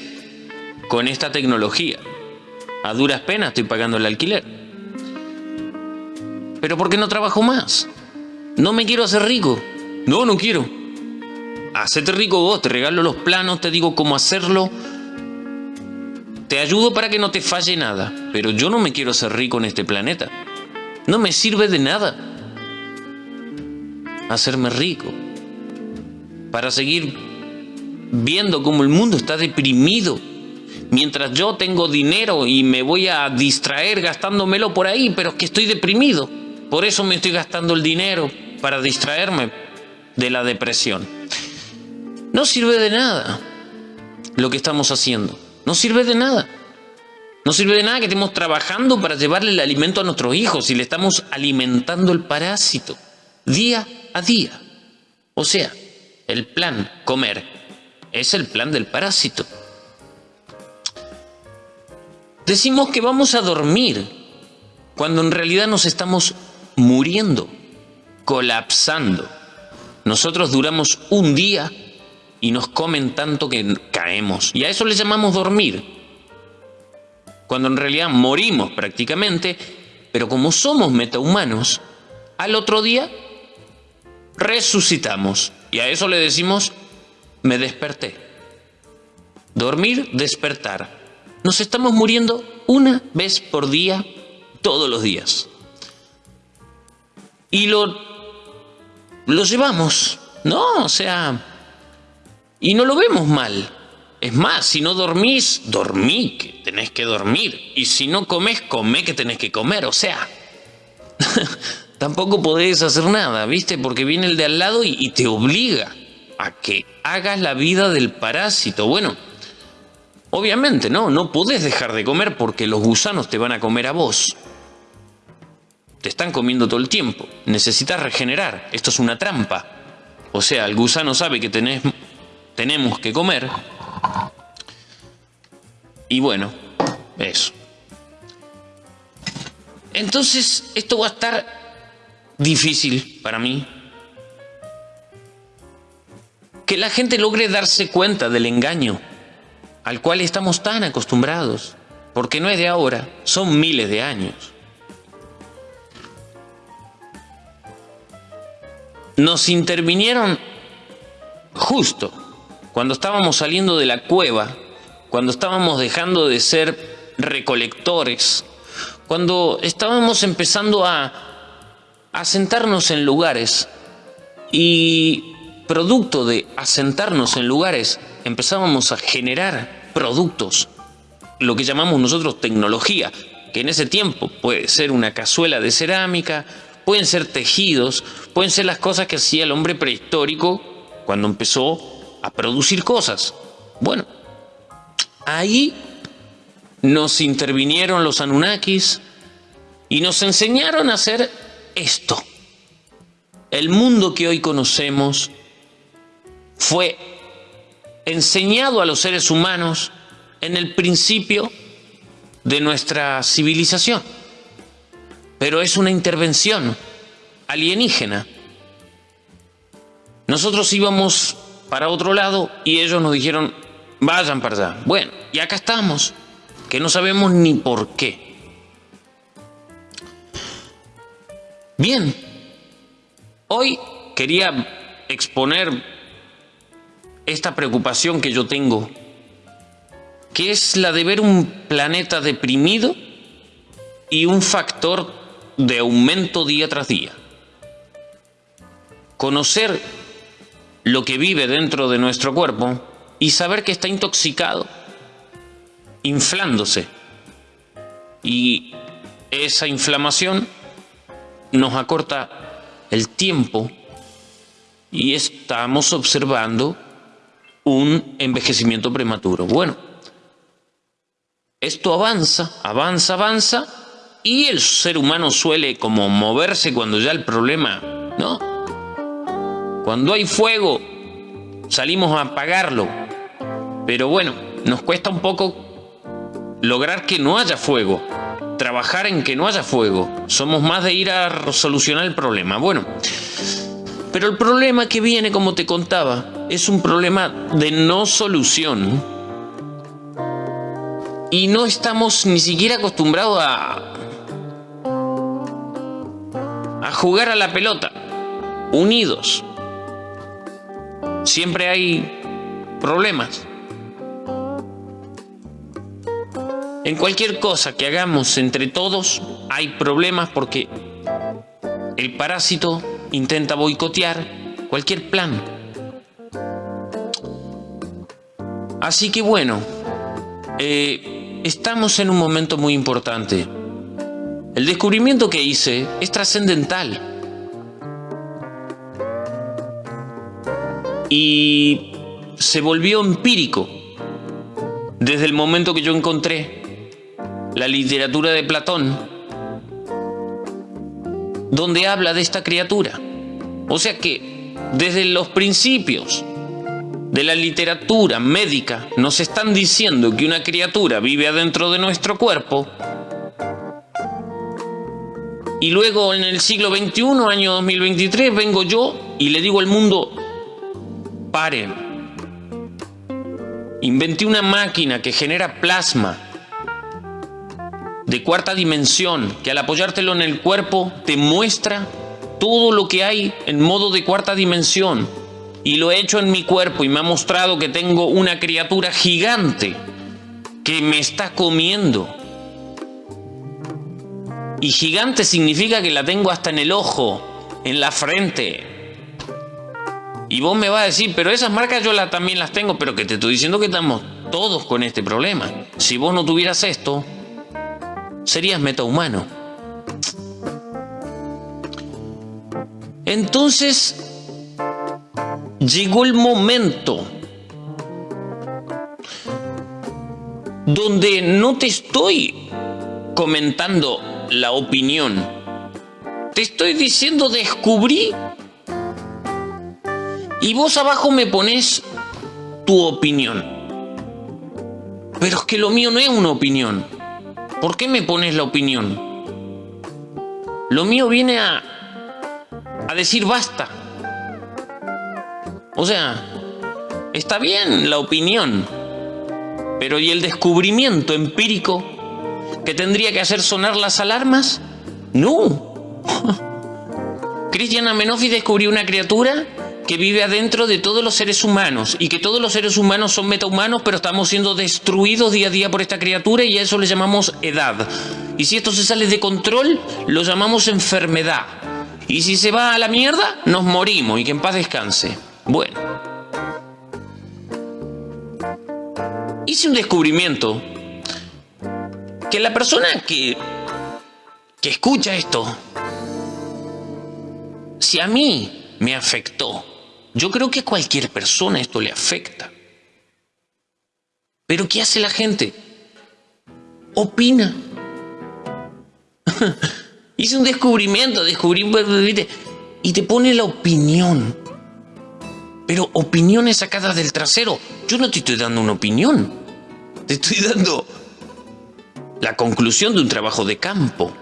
con esta tecnología. A duras penas estoy pagando el alquiler. Pero ¿por qué no trabajo más? No me quiero hacer rico. No, no quiero. Hacete rico vos, te regalo los planos, te digo cómo hacerlo. Te ayudo para que no te falle nada. Pero yo no me quiero hacer rico en este planeta. No me sirve de nada hacerme rico, para seguir viendo cómo el mundo está deprimido, mientras yo tengo dinero y me voy a distraer gastándomelo por ahí, pero es que estoy deprimido, por eso me estoy gastando el dinero, para distraerme de la depresión. No sirve de nada lo que estamos haciendo, no sirve de nada. No sirve de nada que estemos trabajando para llevarle el alimento a nuestros hijos y le estamos alimentando el parásito día a día. O sea, el plan comer es el plan del parásito. Decimos que vamos a dormir cuando en realidad nos estamos muriendo, colapsando. Nosotros duramos un día y nos comen tanto que caemos. Y a eso le llamamos dormir. Cuando en realidad morimos prácticamente, pero como somos metahumanos, al otro día resucitamos. Y a eso le decimos, me desperté. Dormir, despertar. Nos estamos muriendo una vez por día, todos los días. Y lo, lo llevamos, ¿no? O sea, y no lo vemos mal. Es más, si no dormís, dormí que tenés que dormir. Y si no comes, comé que tenés que comer. O sea, tampoco podés hacer nada, ¿viste? Porque viene el de al lado y, te obliga a que hagas la vida del parásito. Bueno, obviamente, ¿no? No podés dejar de comer porque los gusanos te van a comer a vos. Te están comiendo todo el tiempo. Necesitas regenerar. Esto es una trampa. O sea, el gusano sabe que tenés, tenemos que comer. Y bueno, eso. Entonces, esto va a estar difícil para mí. Que la gente logre darse cuenta del engaño al cual estamos tan acostumbrados, porque no es de ahora, son miles de años. Nos intervinieron justo cuando estábamos saliendo de la cueva, cuando estábamos dejando de ser recolectores, cuando estábamos empezando a asentarnos en lugares y producto de asentarnos en lugares empezábamos a generar productos, lo que llamamos nosotros tecnología, que en ese tiempo puede ser una cazuela de cerámica, pueden ser tejidos, pueden ser las cosas que hacía el hombre prehistórico cuando empezó a producir cosas. Bueno, ahí nos intervinieron los Anunnakis y nos enseñaron a hacer esto. El mundo que hoy conocemos fue enseñado a los seres humanos en el principio de nuestra civilización. Pero es una intervención alienígena. Nosotros íbamos para otro lado y ellos nos dijeron, vayan para allá. Bueno, y acá estamos, que no sabemos ni por qué. Bien, hoy quería exponer esta preocupación que yo tengo, que es la de ver un planeta deprimido y un factor de aumento día tras día. Conocer lo que vive dentro de nuestro cuerpo y saber que está intoxicado, inflándose. Y esa inflamación nos acorta el tiempo y estamos observando un envejecimiento prematuro. Bueno, esto avanza, avanza, avanza, y el ser humano suele como moverse cuando ya el problema, ¿no? Cuando hay fuego, salimos a apagarlo. Pero bueno, nos cuesta un poco lograr que no haya fuego, trabajar en que no haya fuego. Somos más de ir a solucionar el problema. Bueno, pero el problema que viene, como te contaba, es un problema de no solución. Y no estamos ni siquiera acostumbrados a, a jugar a la pelota, unidos. Siempre hay problemas. En cualquier cosa que hagamos entre todos hay problemas porque el parásito intenta boicotear cualquier plan. Así que bueno, eh, estamos en un momento muy importante. El descubrimiento que hice es trascendental. Y se volvió empírico desde el momento que yo encontré la literatura de Platón, donde habla de esta criatura. O sea que desde los principios de la literatura médica nos están diciendo que una criatura vive adentro de nuestro cuerpo y luego en el siglo XXI, año 2023, vengo yo y le digo al mundo, paren. Inventé una máquina que genera plasma de cuarta dimensión que al apoyártelo en el cuerpo te muestra todo lo que hay en modo de cuarta dimensión. Y lo he hecho en mi cuerpo y me ha mostrado que tengo una criatura gigante que me está comiendo. Y gigante significa que la tengo hasta en el ojo, en la frente. Y vos me vas a decir, pero esas marcas yo también las tengo, pero que te estoy diciendo que estamos todos con este problema. Si vos no tuvieras esto, serías metahumano. Entonces, llegó el momento donde no te estoy comentando la opinión, te estoy diciendo descubrí y vos abajo me pones tu opinión. Pero es que lo mío no es una opinión. ¿Por qué me pones la opinión? Lo mío viene a, a decir basta. O sea, está bien la opinión, pero ¿y el descubrimiento empírico que tendría que hacer sonar las alarmas? No. Cristian Amenofi descubrió una criatura que vive adentro de todos los seres humanos y que todos los seres humanos son metahumanos, pero estamos siendo destruidos día a día por esta criatura y a eso le llamamos edad. Y si esto se sale de control, lo llamamos enfermedad. Y si se va a la mierda, nos morimos y que en paz descanse. Bueno. Hice un descubrimiento que la persona que, que escucha esto, si a mí me afectó, yo creo que a cualquier persona esto le afecta. Pero ¿qué hace la gente? Opina. Hice un descubrimiento, descubrí y te pone la opinión. Pero opiniones sacadas del trasero. Yo no te estoy dando una opinión. Te estoy dando la conclusión de un trabajo de campo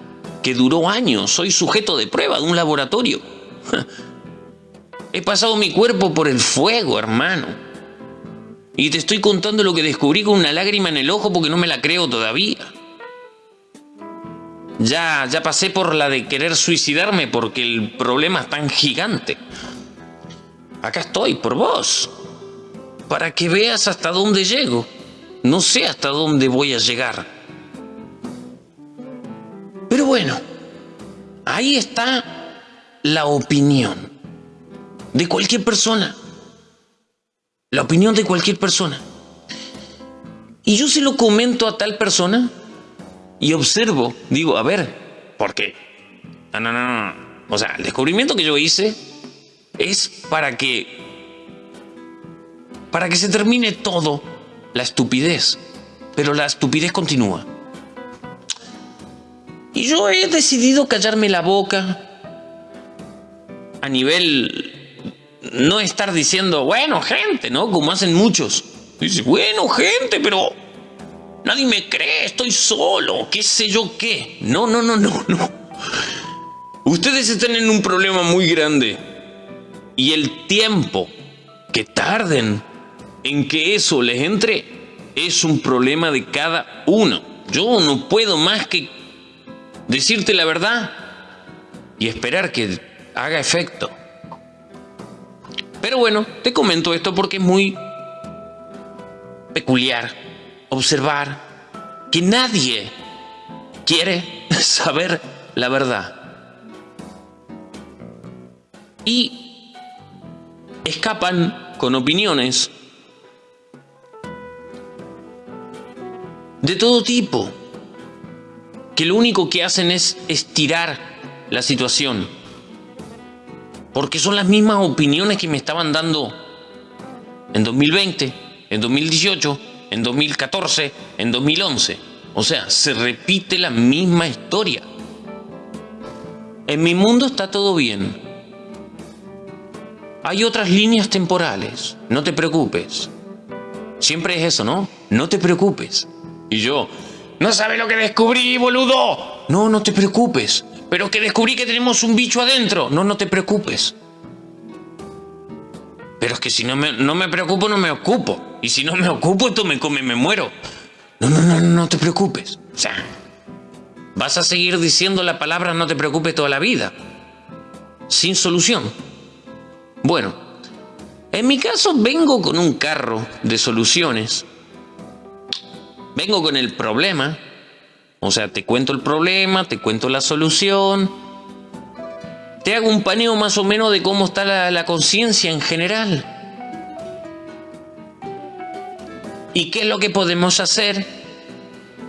que duró años. Soy sujeto de prueba de un laboratorio. He pasado mi cuerpo por el fuego, hermano. Y te estoy contando lo que descubrí con una lágrima en el ojo porque no me la creo todavía. Ya, ya pasé por la de querer suicidarme porque el problema es tan gigante. Acá estoy, por vos. Para que veas hasta dónde llego. No sé hasta dónde voy a llegar. Pero bueno, ahí está la opinión de cualquier persona. La opinión de cualquier persona. Y yo se lo comento a tal persona y observo, digo, a ver, ¿por qué? No, no, no. O sea, el descubrimiento que yo hice es para que para que se termine todo, la estupidez. Pero la estupidez continúa. Y yo he decidido callarme la boca a nivel no estar diciendo, bueno, gente, ¿no? Como hacen muchos. Dice, bueno, gente, pero nadie me cree, estoy solo, qué sé yo qué. No, no, no, no, no. Ustedes están en un problema muy grande. Y el tiempo que tarden en que eso les entre es un problema de cada uno. Yo no puedo más que decirte la verdad y esperar que haga efecto. Pero bueno, te comento esto porque es muy peculiar observar que nadie quiere saber la verdad. Y escapan con opiniones de todo tipo, que lo único que hacen es estirar la situación. Porque son las mismas opiniones que me estaban dando en 2020, en 2018, en 2014, en 2011. O sea, se repite la misma historia. En mi mundo está todo bien. Hay otras líneas temporales, no te preocupes. Siempre es eso, ¿no? No te preocupes. Y yo, ¿no sabes lo que descubrí, boludo? No, no te preocupes. Pero que descubrí que tenemos un bicho adentro. No, no te preocupes. Pero es que si no me, no me preocupo, no me ocupo. Y si no me ocupo, esto me come, me muero. No, no, no, no te preocupes. O sea, vas a seguir diciendo la palabra no te preocupes toda la vida. Sin solución. Bueno, en mi caso vengo con un carro de soluciones vengo con el problema, o sea, te cuento el problema, te cuento la solución, te hago un paneo más o menos de cómo está la, conciencia en general. ¿Y qué es lo que podemos hacer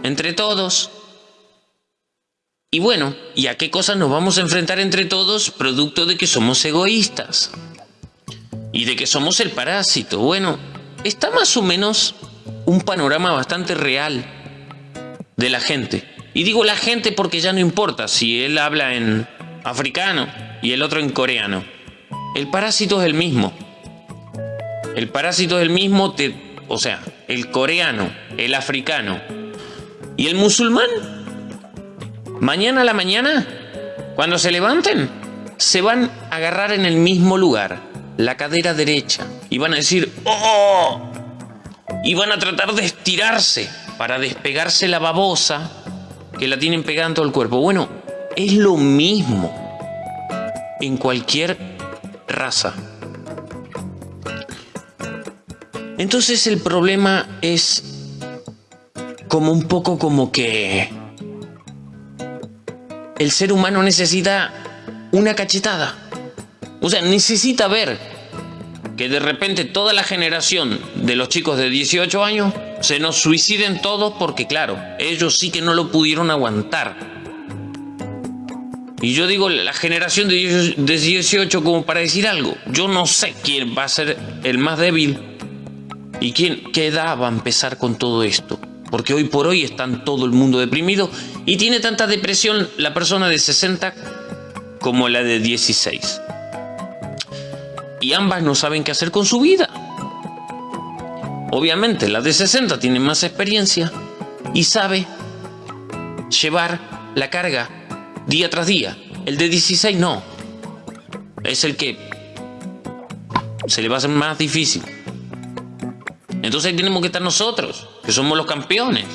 entre todos? Y bueno, ¿y a qué cosas nos vamos a enfrentar entre todos producto de que somos egoístas? Y de que somos el parásito. Bueno, está más o menos un panorama bastante real de la gente. Y digo la gente porque ya no importa si él habla en africano y el otro en coreano. El parásito es el mismo. El parásito es el mismo, o sea, el coreano, el africano y el musulmán. Mañana a la mañana, cuando se levanten, se van a agarrar en el mismo lugar, la cadera derecha, y van a decir, ¡Oh! y van a tratar de estirarse para despegarse la babosa que la tienen pegada en todo el cuerpo. Bueno, es lo mismo en cualquier raza. Entonces el problema es como un poco como que el ser humano necesita una cachetada. O sea, necesita ver que de repente toda la generación de los chicos de 18 años se nos suiciden todos porque claro, ellos sí que no lo pudieron aguantar. Y yo digo la generación de 18 como para decir algo. Yo no sé quién va a ser el más débil y quién, qué edad va a empezar con todo esto. Porque hoy por hoy están todo el mundo deprimido y tiene tanta depresión la persona de 60 como la de 16 y ambas no saben qué hacer con su vida. Obviamente la de 60 tiene más experiencia y sabe llevar la carga día tras día. El de 16 no. Es el que se le va a hacer más difícil. Entonces ahí tenemos que estar nosotros, que somos los campeones,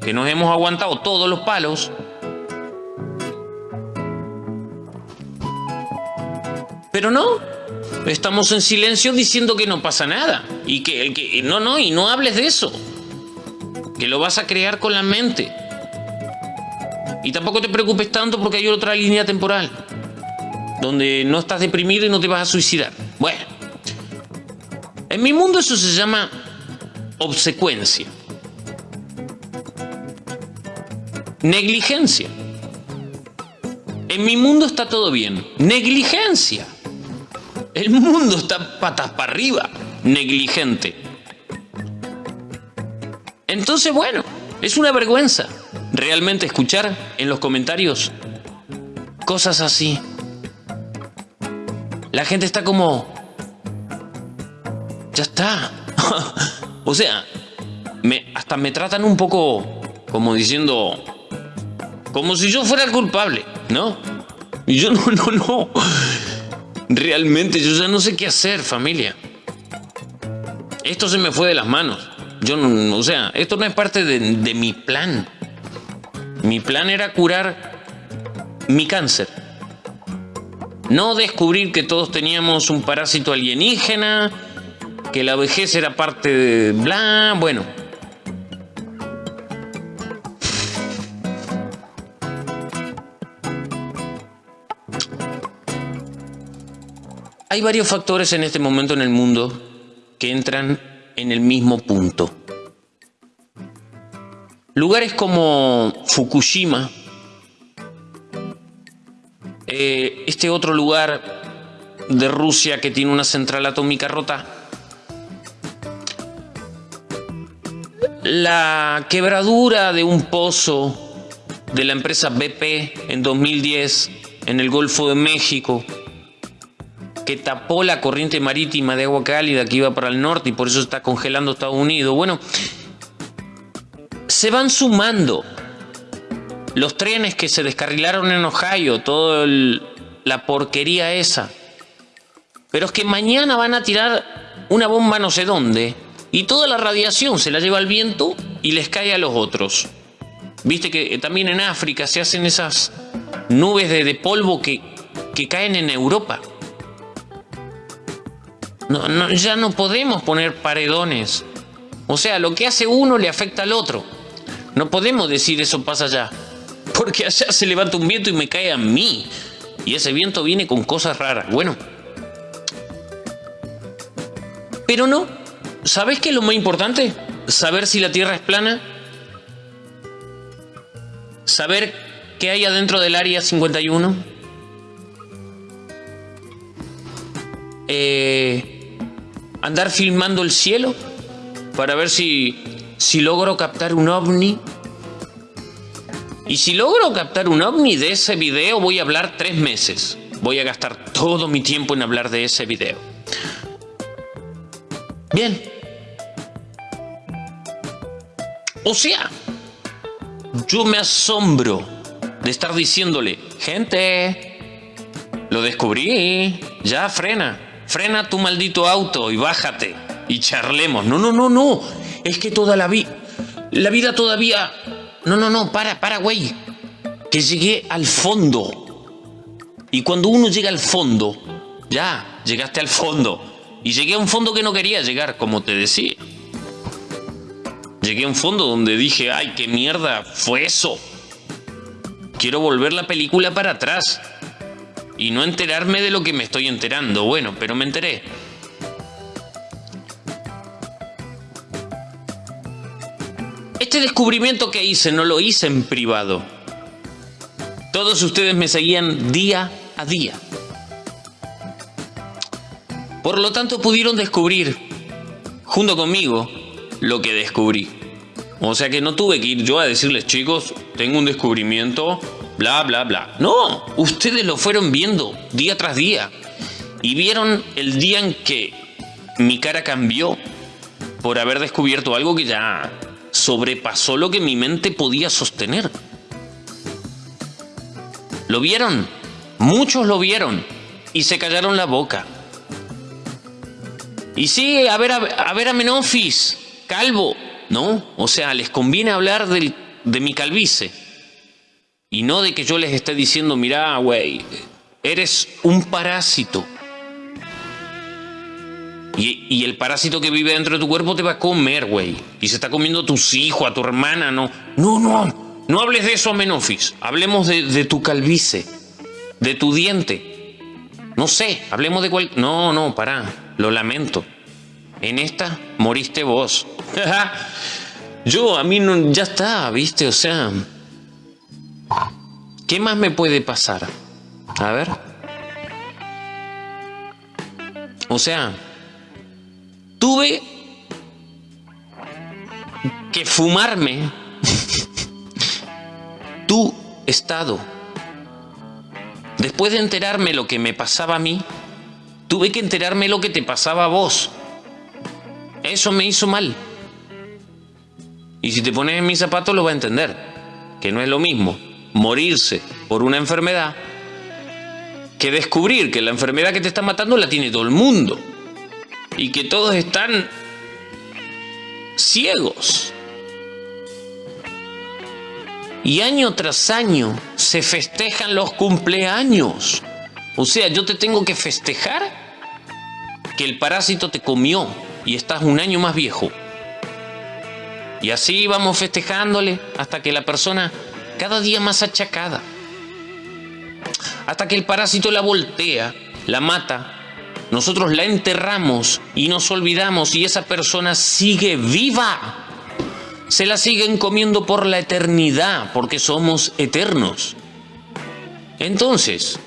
que nos hemos aguantado todos los palos. Pero no, Estamos en silencio diciendo que no pasa nada. Y que, que no, no, y no hables de eso. Que lo vas a crear con la mente. Y tampoco te preocupes tanto porque hay otra línea temporal. Donde no estás deprimido y no te vas a suicidar. Bueno. En mi mundo eso se llama obsecuencia. Negligencia. En mi mundo está todo bien. Negligencia. El mundo está patas para arriba. negligente. Entonces, bueno, es una vergüenza realmente escuchar en los comentarios cosas así. La gente está como... Ya está. o sea, hasta me tratan un poco como diciendo... Como si yo fuera el culpable, ¿no? Y yo no, no, no. Realmente yo ya no sé qué hacer, familia. Esto se me fue de las manos. Yo no, o sea, esto no es parte de, de mi plan. Mi plan era curar mi cáncer. No descubrir que todos teníamos un parásito alienígena, que la vejez era parte de bla, bueno. Hay varios factores en este momento en el mundo que entran en el mismo punto. Lugares como Fukushima, eh, este otro lugar de Rusia que tiene una central atómica rota, la quebradura de un pozo de la empresa BP en 2010 en el Golfo de México, que tapó la corriente marítima de agua cálida que iba para el norte y por eso está congelando Estados Unidos. Bueno, se van sumando los trenes que se descarrilaron en Ohio, toda la porquería esa. Pero es que mañana van a tirar una bomba no sé dónde y toda la radiación se la lleva al viento y les cae a los otros. Viste que también en África se hacen esas nubes de, polvo que, que caen en Europa. No, ya no podemos poner paredones. O sea, lo que hace uno le afecta al otro. No podemos decir eso pasa allá. Porque allá se levanta un viento y me cae a mí. Y ese viento viene con cosas raras. Bueno. Pero no. ¿Sabes qué es lo más importante? Saber si la Tierra es plana. Saber qué hay adentro del área 51. Eh andar filmando el cielo para ver si, si logro captar un ovni. Y si logro captar un ovni de ese video voy a hablar tres meses. Voy a gastar todo mi tiempo en hablar de ese video. Bien. O sea, yo me asombro de estar diciéndole, gente, lo descubrí, ya frena frena tu maldito auto y bájate y charlemos. No, no, no, no. Es que toda la vida, la vida todavía... No, no, no, para, para, güey. Que llegué al fondo. Y cuando uno llega al fondo, ya, llegaste al fondo. Y llegué a un fondo que no quería llegar, como te decía. Llegué a un fondo donde dije, ay, qué mierda fue eso. Quiero volver la película para atrás y no enterarme de lo que me estoy enterando. Bueno, pero me enteré. Este descubrimiento que hice no lo hice en privado. Todos ustedes me seguían día a día. Por lo tanto pudieron descubrir, junto conmigo, lo que descubrí. O sea que no tuve que ir yo a decirles, chicos, tengo un descubrimiento bla, bla, bla. No, ustedes lo fueron viendo día tras día y vieron el día en que mi cara cambió por haber descubierto algo que ya sobrepasó lo que mi mente podía sostener. ¿Lo vieron? Muchos lo vieron y se callaron la boca. Y sí, a ver a, ver a Menofis, calvo, ¿no? O sea, les conviene hablar de mi calvicie y no de que yo les esté diciendo, mira, güey, eres un parásito. Y, el parásito que vive dentro de tu cuerpo te va a comer, güey. Y se está comiendo a tus hijos, a tu hermana, no. No, no. No hables de eso, Menofis. Hablemos de, tu calvicie, de tu diente. No sé, hablemos de cuál. No, no, pará. Lo lamento. En esta moriste vos. Yo, a mí no, ya está, viste, o sea. ¿Qué más me puede pasar? A ver. O sea, tuve que fumarme tu estado. Después de enterarme lo que me pasaba a mí, tuve que enterarme lo que te pasaba a vos. Eso me hizo mal. Y si te pones en mis zapatos lo va a entender, que no es lo mismo morirse por una enfermedad que descubrir que la enfermedad que te está matando la tiene todo el mundo y que todos están ciegos. Y año tras año se festejan los cumpleaños. O sea, yo te tengo que festejar que el parásito te comió y estás un año más viejo. Y así vamos festejándole hasta que la persona cada día más achacada. Hasta que el parásito la voltea, la mata. Nosotros la enterramos y nos olvidamos y esa persona sigue viva. Se la siguen comiendo por la eternidad porque somos eternos. Entonces,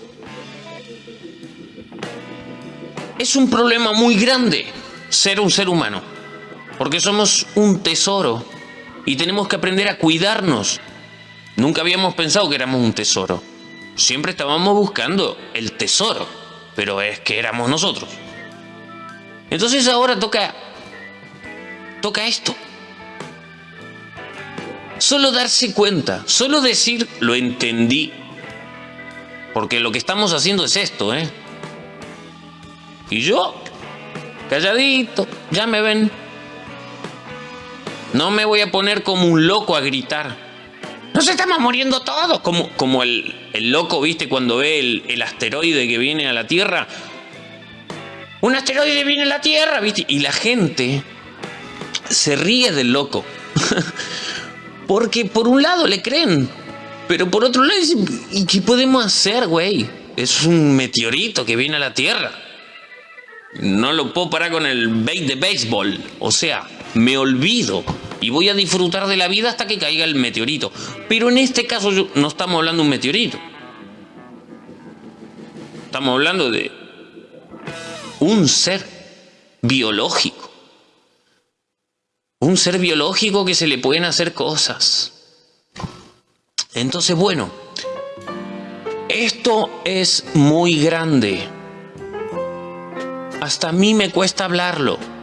es un problema muy grande ser un ser humano, porque somos un tesoro y tenemos que aprender a cuidarnos Nunca habíamos pensado que éramos un tesoro. Siempre estábamos buscando el tesoro, pero es que éramos nosotros. Entonces ahora toca toca esto. Solo darse cuenta, solo decir lo entendí. Porque lo que estamos haciendo es esto, ¿eh? Y yo, calladito, ya me ven. No me voy a poner como un loco a gritar. Nos estamos muriendo todos. Como, como el, loco, ¿viste? Cuando ve el, asteroide que viene a la Tierra. Un asteroide viene a la Tierra, ¿viste? Y la gente se ríe del loco. Porque por un lado le creen. Pero por otro lado dicen, ¿y qué podemos hacer, güey? Es un meteorito que viene a la Tierra. No lo puedo parar con el bait de béisbol. O sea, me olvido y voy a disfrutar de la vida hasta que caiga el meteorito. Pero en este caso no estamos hablando de un meteorito. Estamos hablando de un ser biológico. Un ser biológico que se le pueden hacer cosas. Entonces, bueno, esto es muy grande. Hasta a mí me cuesta hablarlo.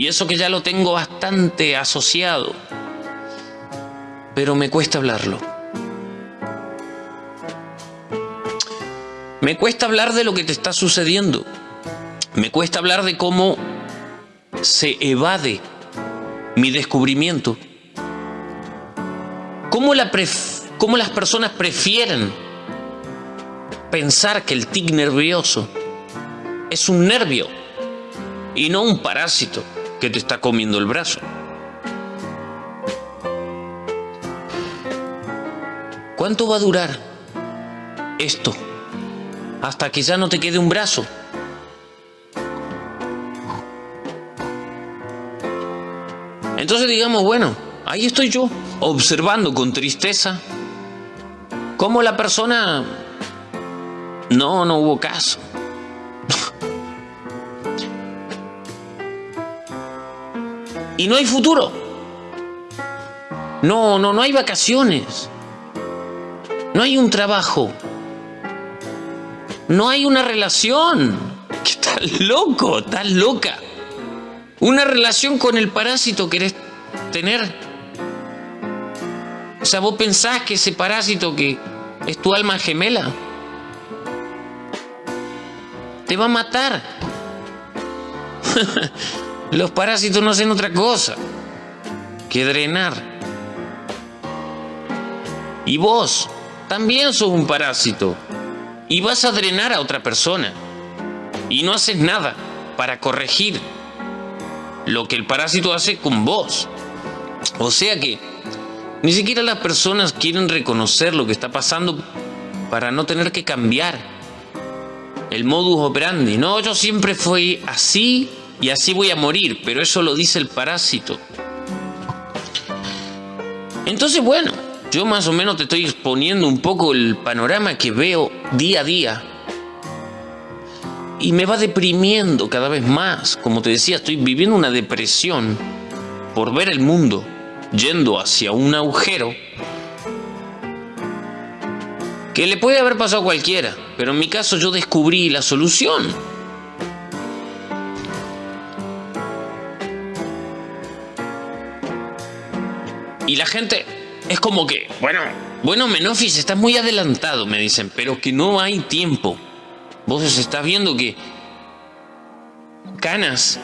Y eso que ya lo tengo bastante asociado. Pero me cuesta hablarlo. Me cuesta hablar de lo que te está sucediendo. Me cuesta hablar de cómo se evade mi descubrimiento. Cómo, la cómo las personas prefieren pensar que el tic nervioso es un nervio y no un parásito que te está comiendo el brazo. ¿Cuánto va a durar esto? Hasta que ya no te quede un brazo. Entonces digamos, bueno, ahí estoy yo, observando con tristeza cómo la persona... No, no hubo caso. Y no hay futuro. No, no, no hay vacaciones. No hay un trabajo. No hay una relación. ¿Qué estás loco? Estás loca. Una relación con el parásito querés tener. O sea, vos pensás que ese parásito que es tu alma gemela te va a matar. Los parásitos no hacen otra cosa que drenar. Y vos también sos un parásito. Y vas a drenar a otra persona. Y no haces nada para corregir lo que el parásito hace con vos. O sea que ni siquiera las personas quieren reconocer lo que está pasando para no tener que cambiar el modus operandi. No, yo siempre fui así y así voy a morir, pero eso lo dice el parásito. Entonces, bueno, yo más o menos te estoy exponiendo un poco el panorama que veo día a día. y me va deprimiendo cada vez más. Como te decía, estoy viviendo una depresión por ver el mundo yendo hacia un agujero que le puede haber pasado a cualquiera, pero en mi caso yo descubrí la solución. Y la gente es como que, bueno, bueno, Menofis, estás muy adelantado, me dicen, pero que no hay tiempo. Vos estás viendo que Canas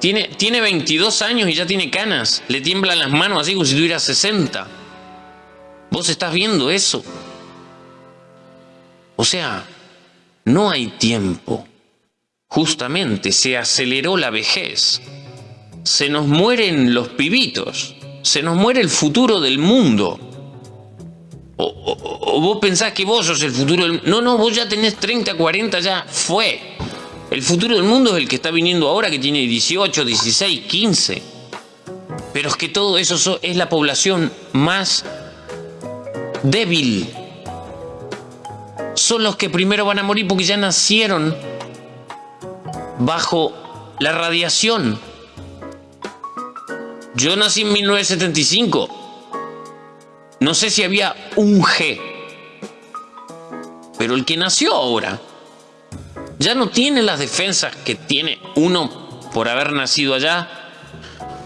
tiene, tiene 22 años y ya tiene canas. Le tiemblan las manos así como si tuviera 60. Vos estás viendo eso. O sea, no hay tiempo. Justamente se aceleró la vejez. Se nos mueren los pibitos. Se nos muere el futuro del mundo. O, vos pensás que vos sos el futuro del No, no, vos ya tenés 30, 40, ya fue. El futuro del mundo es el que está viniendo ahora, que tiene 18, 16, 15. Pero es que todo eso es la población más débil. Son los que primero van a morir porque ya nacieron bajo la radiación. Yo nací en 1975. No sé si había un G. Pero el que nació ahora ya no tiene las defensas que tiene uno por haber nacido allá,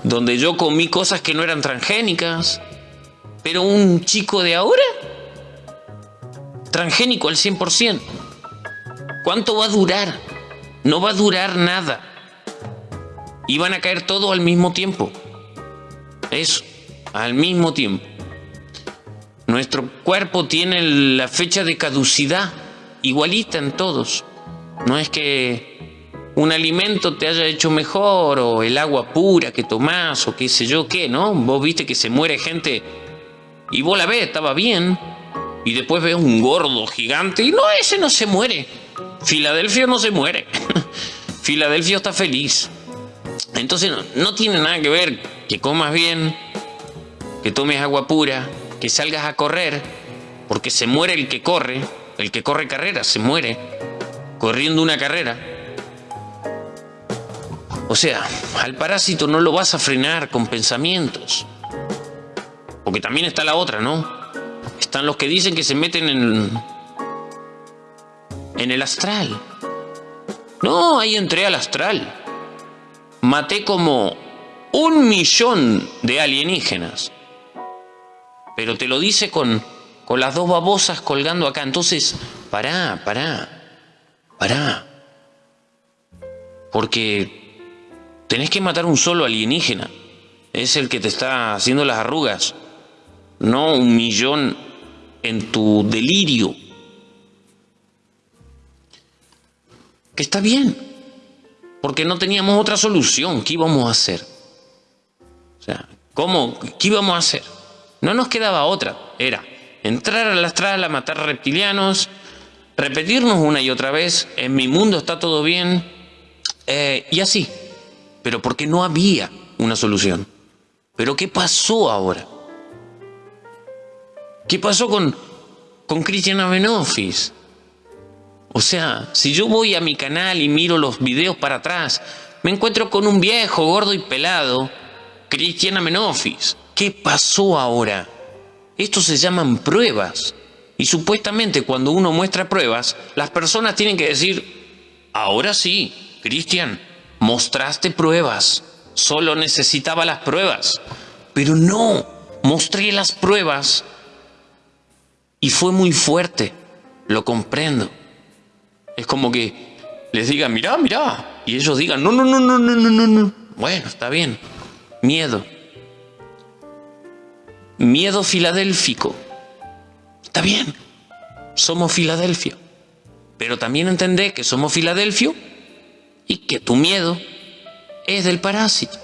donde yo comí cosas que no eran transgénicas. Pero un chico de ahora, transgénico al 100%. ¿Cuánto va a durar? No va a durar nada. Y van a caer todos al mismo tiempo. Eso, al mismo tiempo. Nuestro cuerpo tiene la fecha de caducidad igualita en todos. No es que un alimento te haya hecho mejor o el agua pura que tomás o qué sé yo qué, ¿no? Vos viste que se muere gente y vos la ves, estaba bien. Y después ves un gordo gigante y no, ese no se muere. Filadelfia no se muere. Filadelfia está feliz. Entonces no, no tiene nada que ver que comas bien, que tomes agua pura, que salgas a correr, porque se muere el que corre, el que corre carrera, se muere, corriendo una carrera. O sea, al parásito no lo vas a frenar con pensamientos. Porque también está la otra, ¿no? Están los que dicen que se meten en, en el astral. No, ahí entré al astral. Maté como un millón de alienígenas pero te lo dice con, con las dos babosas colgando acá. Entonces, pará, pará, pará. Porque tenés que matar un solo alienígena. Es el que te está haciendo las arrugas. No un millón en tu delirio. Que está bien. Porque no teníamos otra solución. ¿Qué íbamos a hacer? ¿Cómo? ¿Qué íbamos a hacer? No nos quedaba otra, era entrar al astral a matar reptilianos, repetirnos una y otra vez, en mi mundo está todo bien, eh, y así. Pero porque no había una solución. Pero ¿qué pasó ahora? ¿Qué pasó con, con Cristian Abenofis? O sea, si yo voy a mi canal y miro los videos para atrás, me encuentro con un viejo, gordo y pelado, Cristian Amenofis. ¿Qué pasó ahora? Estos se llaman pruebas. Y supuestamente cuando uno muestra pruebas, las personas tienen que decir, ahora sí, Cristian, mostraste pruebas. Solo necesitaba las pruebas. Pero no, mostré las pruebas. Y fue muy fuerte. Lo comprendo. Es como que les digan, mirá, mirá. Y ellos digan, no, no, no, no, no, no, no. Bueno, está bien. Miedo. Miedo filadélfico. Está bien, somos Filadelfia. Pero también entendé que somos Filadelfio y que tu miedo es del parásito.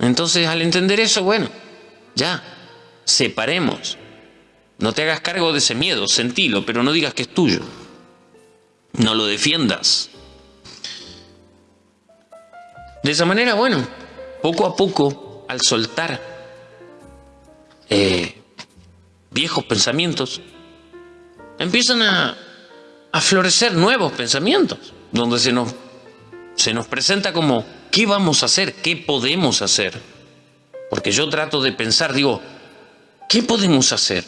Entonces, al entender eso, bueno, ya, separemos. No te hagas cargo de ese miedo, sentilo, pero no digas que es tuyo. No lo defiendas. De esa manera, bueno, poco a poco, al soltar eh, viejos pensamientos, empiezan a, a florecer nuevos pensamientos, donde se nos se nos presenta como, ¿qué vamos a hacer? ¿Qué podemos hacer? Porque yo trato de pensar, digo, ¿qué podemos hacer?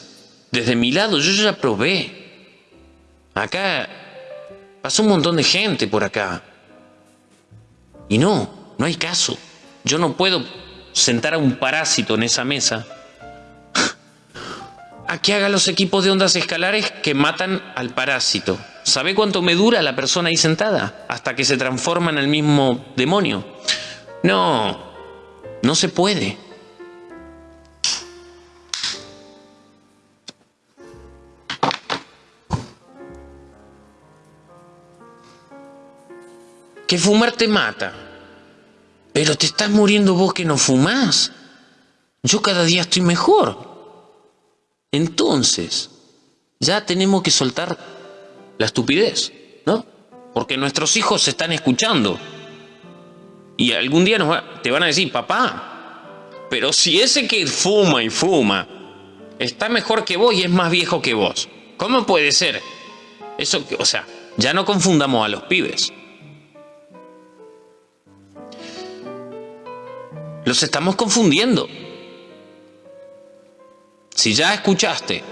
Desde mi lado yo ya probé. Acá pasó un montón de gente por acá. Y no, no hay caso. Yo no puedo sentar a un parásito en esa mesa a que haga los equipos de ondas escalares que matan al parásito. ¿Sabe cuánto me dura la persona ahí sentada? Hasta que se transforma en el mismo demonio. No, no se puede. Que fumar te mata. Pero te estás muriendo vos que no fumás. Yo cada día estoy mejor. Entonces, ya tenemos que soltar la estupidez, ¿no? Porque nuestros hijos se están escuchando. Y algún día nos te van a decir, papá, pero si ese que fuma y fuma está mejor que vos y es más viejo que vos, ¿cómo puede ser? Eso, o sea, ya no confundamos a los pibes. Los estamos confundiendo. Si ya escuchaste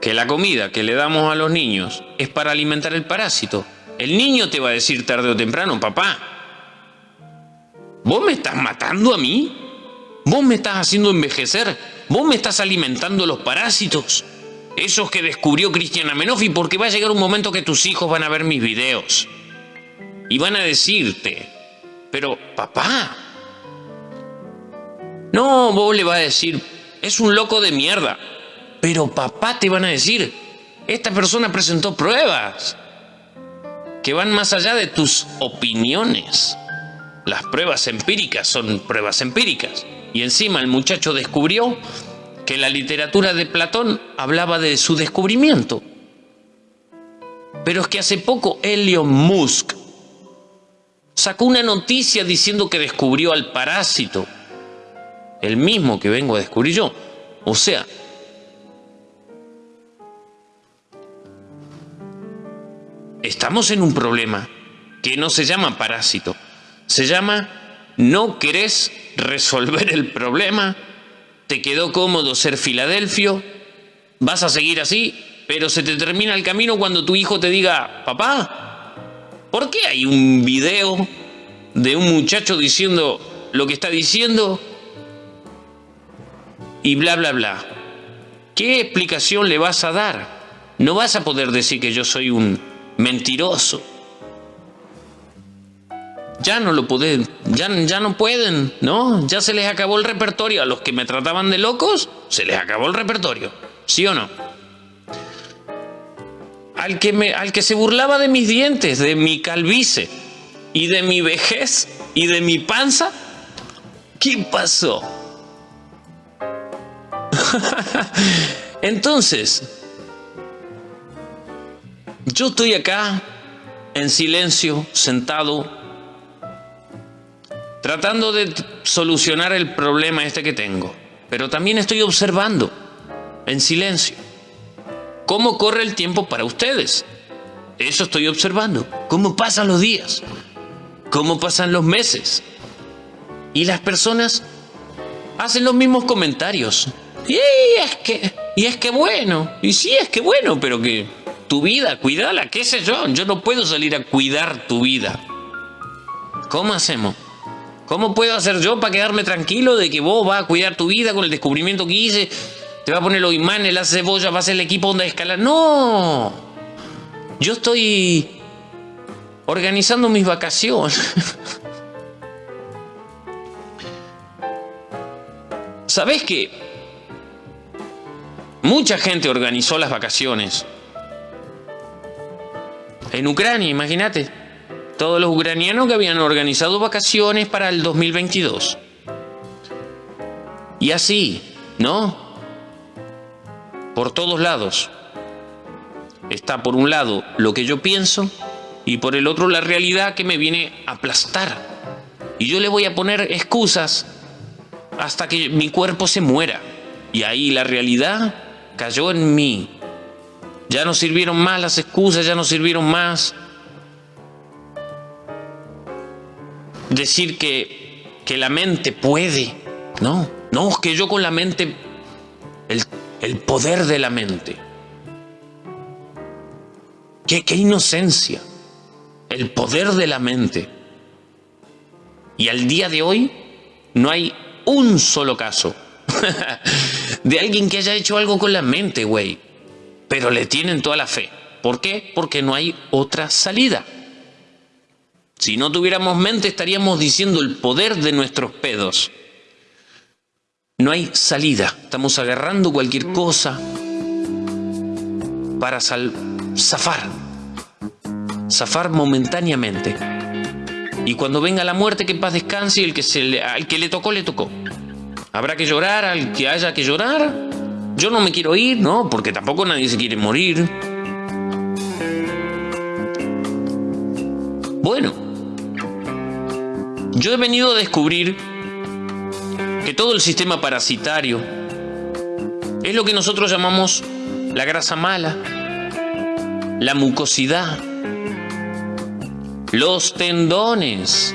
que la comida que le damos a los niños es para alimentar el parásito, el niño te va a decir tarde o temprano, papá, ¿vos me estás matando a mí? ¿Vos me estás haciendo envejecer? ¿Vos me estás alimentando los parásitos? Esos que descubrió Cristian Amenofi, porque va a llegar un momento que tus hijos van a ver mis videos y van a decirte, pero papá, no, vos le vas a decir, es un loco de mierda. Pero papá te van a decir, esta persona presentó pruebas que van más allá de tus opiniones. Las pruebas empíricas son pruebas empíricas. Y encima el muchacho descubrió que la literatura de Platón hablaba de su descubrimiento. Pero es que hace poco Elon Musk sacó una noticia diciendo que descubrió al parásito el mismo que vengo a descubrir yo. O sea, estamos en un problema que no se llama parásito, se llama no querés resolver el problema, te quedó cómodo ser Filadelfio, vas a seguir así, pero se te termina el camino cuando tu hijo te diga, papá, ¿por qué hay un video de un muchacho diciendo lo que está diciendo y bla, bla, bla. ¿Qué explicación le vas a dar? No vas a poder decir que yo soy un mentiroso. Ya no lo pueden, ya, ya no pueden, ¿no? Ya se les acabó el repertorio. A los que me trataban de locos, se les acabó el repertorio. ¿Sí o no? Al que, al que se burlaba de mis dientes, de mi calvicie y de mi vejez y de mi panza, ¿qué pasó? Entonces, yo estoy acá en silencio, sentado, tratando de solucionar el problema este que tengo, pero también estoy observando en silencio cómo corre el tiempo para ustedes. Eso estoy observando, cómo pasan los días, cómo pasan los meses. Y las personas hacen los mismos comentarios. Y es que, y es que bueno, y sí es que bueno, pero que tu vida, cuídala, qué sé yo, yo no puedo salir a cuidar tu vida. ¿Cómo hacemos? ¿Cómo puedo hacer yo para quedarme tranquilo de que vos vas a cuidar tu vida con el descubrimiento que hice? Te va a poner los imanes, la cebolla, va a ser el equipo donde escalar. No. Yo estoy organizando mis vacaciones. ¿Sabés qué? Mucha gente organizó las vacaciones. En Ucrania, imagínate. Todos los ucranianos que habían organizado vacaciones para el 2022. Y así, ¿no? Por todos lados. Está por un lado lo que yo pienso y por el otro la realidad que me viene a aplastar. Y yo le voy a poner excusas hasta que mi cuerpo se muera. Y ahí la realidad cayó en mí. Ya no sirvieron más las excusas, ya no sirvieron más. decir que, que la mente puede. No, no, es que yo con la mente, el, el poder de la mente. Qué, qué inocencia, el poder de la mente. Y al día de hoy no hay un solo caso de alguien que haya hecho algo con la mente, güey. Pero le tienen toda la fe. ¿Por qué? Porque no hay otra salida. Si no tuviéramos mente estaríamos diciendo el poder de nuestros pedos. No hay salida. Estamos agarrando cualquier cosa para zafar. Zafar momentáneamente. Y cuando venga la muerte, que paz descanse y el que se le, al que le tocó, le tocó. Habrá que llorar al que haya que llorar. Yo no me quiero ir, ¿no? Porque tampoco nadie se quiere morir. Bueno, yo he venido a descubrir que todo el sistema parasitario es lo que nosotros llamamos la grasa mala, la mucosidad, los tendones.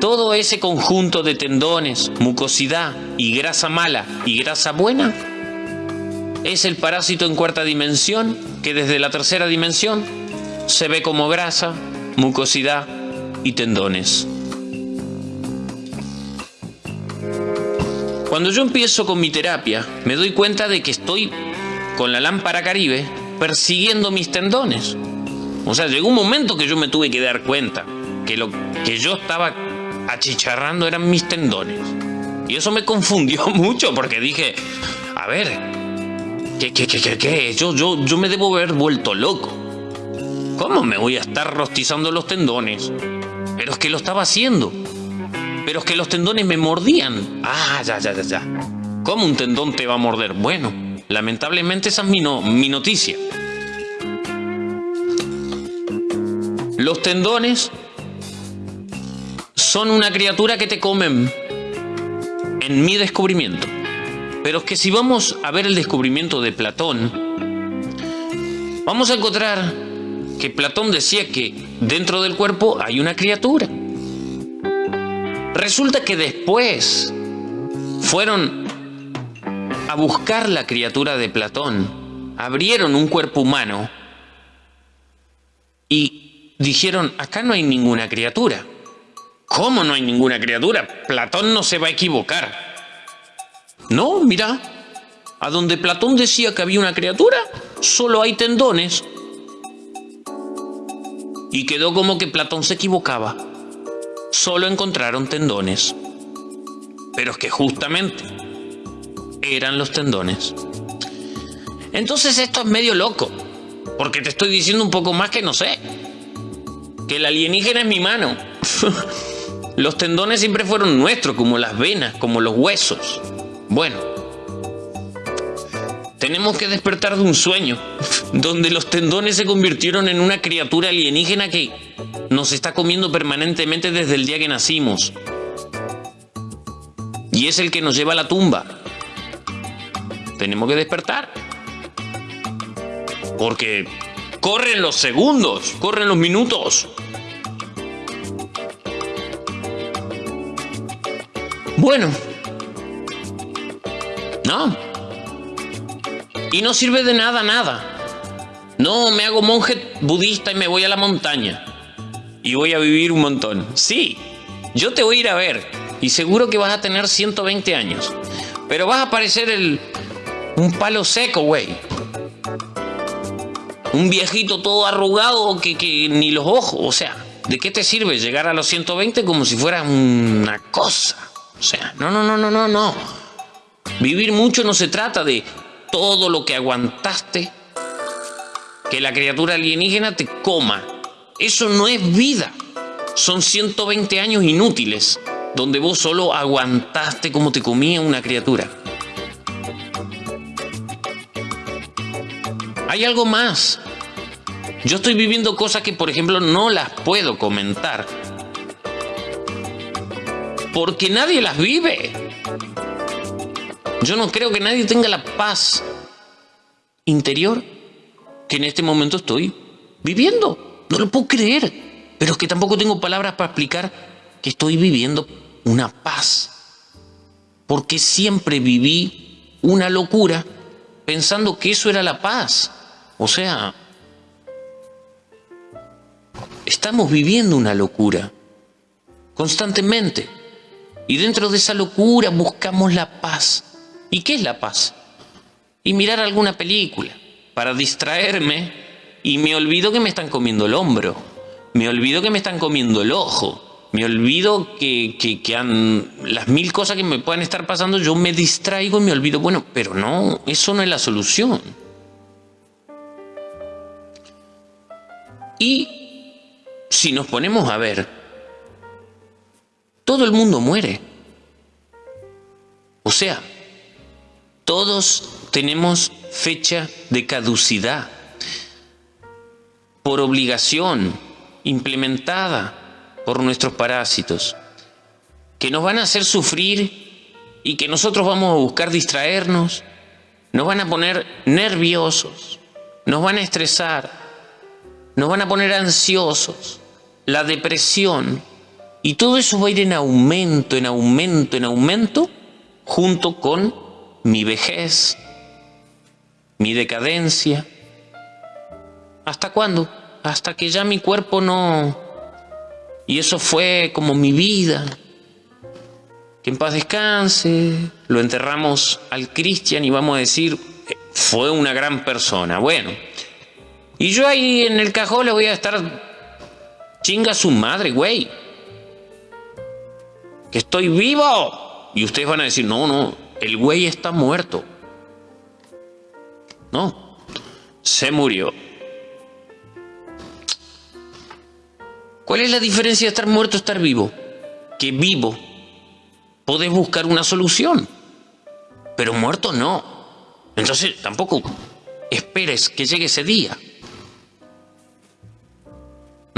Todo ese conjunto de tendones, mucosidad y grasa mala y grasa buena es el parásito en cuarta dimensión que desde la tercera dimensión se ve como grasa, mucosidad y tendones. Cuando yo empiezo con mi terapia, me doy cuenta de que estoy con la lámpara caribe persiguiendo mis tendones. O sea, llegó un momento que yo me tuve que dar cuenta que lo que yo estaba achicharrando eran mis tendones. Y eso me confundió mucho porque dije, a ver, ¿qué, qué, qué, qué, Yo, yo, yo me debo haber vuelto loco. ¿Cómo me voy a estar rostizando los tendones? Pero es que lo estaba haciendo. Pero es que los tendones me mordían. Ah, ya, ya, ya, ya. ¿Cómo un tendón te va a morder? Bueno, lamentablemente esa es mi, no, mi noticia. Los tendones son una criatura que te comen en mi descubrimiento. Pero es que si vamos a ver el descubrimiento de Platón, vamos a encontrar que Platón decía que dentro del cuerpo hay una criatura. Resulta que después fueron a buscar la criatura de Platón, abrieron un cuerpo humano y dijeron, acá no hay ninguna criatura. ¿Cómo no hay ninguna criatura? Platón no se va a equivocar. No, mira, a donde Platón decía que había una criatura, solo hay tendones. Y quedó como que Platón se equivocaba. Solo encontraron tendones. Pero es que justamente eran los tendones. Entonces esto es medio loco, porque te estoy diciendo un poco más que no sé que el alienígena es mi mano. los tendones siempre fueron nuestros, como las venas, como los huesos. Bueno, tenemos que despertar de un sueño, donde los tendones se convirtieron en una criatura alienígena que nos está comiendo permanentemente desde el día que nacimos. Y es el que nos lleva a la tumba. Tenemos que despertar. Porque Corren los segundos, corren los minutos. Bueno. No. Y no sirve de nada, nada. No, me hago monje budista y me voy a la montaña. Y voy a vivir un montón. Sí, yo te voy a ir a ver. Y seguro que vas a tener 120 años. Pero vas a parecer el... Un palo seco, güey. Un viejito todo arrugado que, que ni los ojos, o sea, ¿de qué te sirve llegar a los 120 como si fuera una cosa? O sea, no, no, no, no, no, no. Vivir mucho no se trata de todo lo que aguantaste, que la criatura alienígena te coma. Eso no es vida. Son 120 años inútiles, donde vos solo aguantaste como te comía una criatura. Hay algo más. Yo estoy viviendo cosas que, por ejemplo, no las puedo comentar. Porque nadie las vive. Yo no creo que nadie tenga la paz interior que en este momento estoy viviendo. No lo puedo creer. pero es que tampoco tengo palabras para explicar que estoy viviendo una paz. Porque siempre viví una locura pensando que eso era la paz. O sea, estamos viviendo una locura constantemente. Y dentro de esa locura buscamos la paz. ¿Y qué es la paz? Y mirar alguna película para distraerme y me olvido que me están comiendo el hombro, me olvido que me están comiendo el ojo, me olvido que, que, han, las mil cosas que me puedan estar pasando, yo me distraigo y me olvido. Bueno, pero no, eso no es la solución. Y si nos ponemos a ver, todo el mundo muere. O sea, todos tenemos fecha de caducidad por obligación implementada por nuestros parásitos, que nos van a hacer sufrir y que nosotros vamos a buscar distraernos, nos van a poner nerviosos, nos van a estresar, nos van a poner ansiosos, la depresión, y todo eso va a ir en aumento, en aumento, en aumento, junto con mi vejez, mi decadencia. ¿Hasta cuándo? Hasta que ya mi cuerpo no... Y eso fue como mi vida. Que en paz descanse, lo enterramos al Cristian y vamos a decir, fue una gran persona. Bueno, y yo ahí en el cajón le voy a estar chinga a su madre, güey que estoy vivo. Y ustedes van a decir, no, no, el güey está muerto. No, se murió. ¿Cuál es la diferencia de estar muerto y estar vivo? Que vivo podés buscar una solución, pero muerto no. Entonces tampoco esperes que llegue ese día.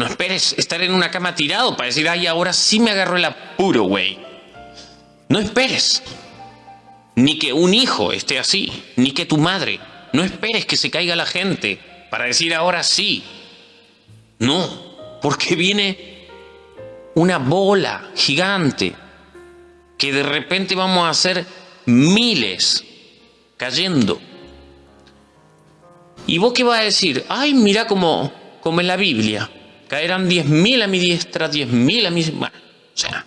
No esperes estar en una cama tirado para decir, ay, ahora sí me agarró el apuro, güey. No esperes. Ni que un hijo esté así, ni que tu madre. No esperes que se caiga la gente para decir, ahora sí. No, porque viene una bola gigante que de repente vamos a hacer miles cayendo. ¿Y vos qué vas a decir? Ay, mira como, como en la Biblia. Caerán diez mil a mi diestra, diez mil a mi... Bueno, o sea,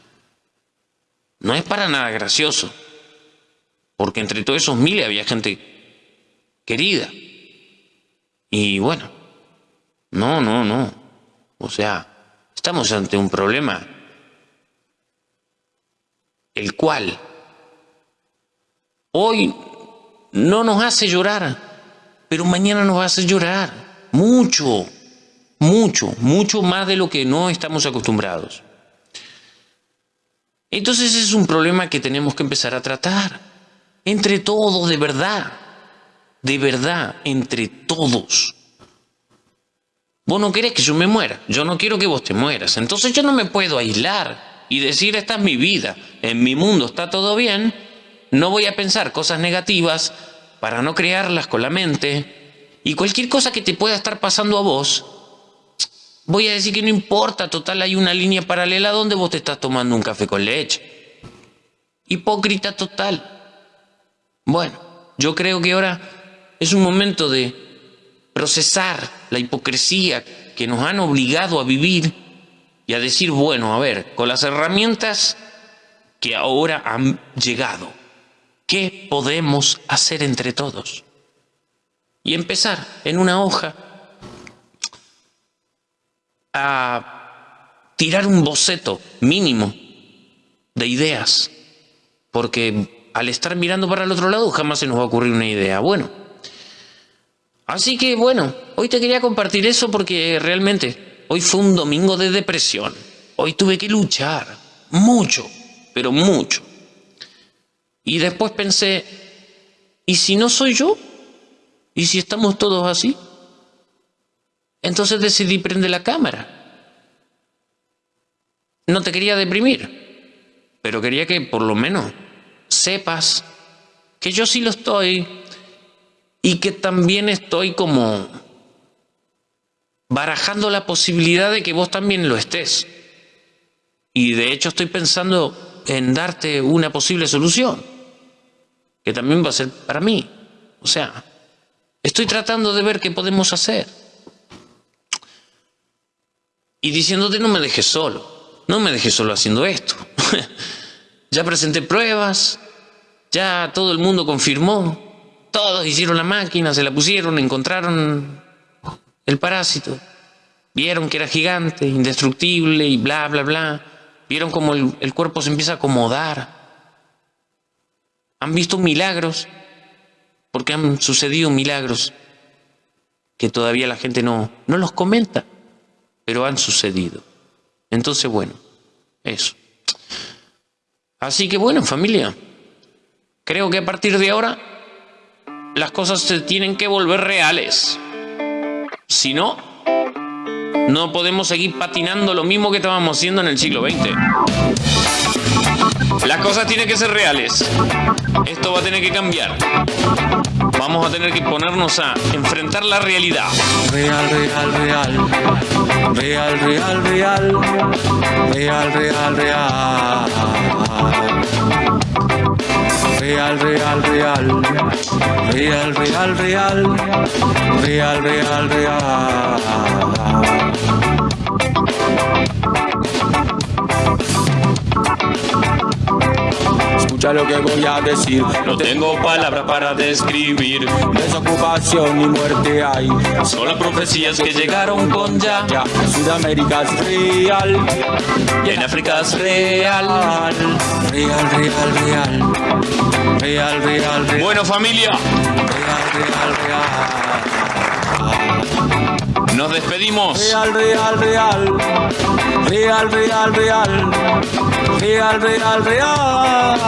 no es para nada gracioso. Porque entre todos esos miles había gente querida. Y bueno, no, no, no. O sea, estamos ante un problema el cual hoy no nos hace llorar, pero mañana nos hace llorar mucho mucho, mucho más de lo que no estamos acostumbrados. Entonces es un problema que tenemos que empezar a tratar, entre todos, de verdad, de verdad, entre todos. Vos no querés que yo me muera, yo no quiero que vos te mueras, entonces yo no me puedo aislar y decir esta es mi vida, en mi mundo está todo bien, no voy a pensar cosas negativas para no crearlas con la mente y cualquier cosa que te pueda estar pasando a vos, Voy a decir que no importa, total hay una línea paralela donde vos te estás tomando un café con leche. Hipócrita total. Bueno, yo creo que ahora es un momento de procesar la hipocresía que nos han obligado a vivir y a decir, bueno, a ver, con las herramientas que ahora han llegado, ¿qué podemos hacer entre todos? Y empezar en una hoja a tirar un boceto mínimo de ideas, porque al estar mirando para el otro lado jamás se nos va a ocurrir una idea. Bueno, así que bueno, hoy te quería compartir eso porque realmente hoy fue un domingo de depresión. Hoy tuve que luchar mucho, pero mucho. Y después pensé, ¿y si no soy yo? ¿Y si estamos todos así? Entonces decidí prender la cámara. No te quería deprimir, pero quería que por lo menos sepas que yo sí lo estoy y que también estoy como barajando la posibilidad de que vos también lo estés. Y de hecho estoy pensando en darte una posible solución, que también va a ser para mí. O sea, estoy tratando de ver qué podemos hacer. Y diciéndote no me dejes solo, no me dejes solo haciendo esto. ya presenté pruebas, ya todo el mundo confirmó, todos hicieron la máquina, se la pusieron, encontraron el parásito. Vieron que era gigante, indestructible y bla, bla, bla. Vieron cómo el, cuerpo se empieza a acomodar. Han visto milagros, porque han sucedido milagros que todavía la gente no, no los comenta, pero han sucedido. Entonces, bueno, eso. Así que bueno, familia, creo que a partir de ahora las cosas se tienen que volver reales. Si no, no podemos seguir patinando lo mismo que estábamos haciendo en el siglo XX. Las cosas tienen que ser reales. Esto va a tener que cambiar. Vamos a tener que ponernos a enfrentar la realidad. Real, real, real. Real, real, real. Real, real, real. Real, real, real. Real, real, real. Real, real, real. Escucha lo que voy a decir. No tengo palabras para describir. Desocupación y muerte hay. Son las profecías que llegaron con ya. Ya, Sudamérica es real. Y en África es real. Real, real, real. Real, real, real. Bueno, familia, Real, real, real. nos despedimos. Real, real, real. Real, real, real. Real, real, real.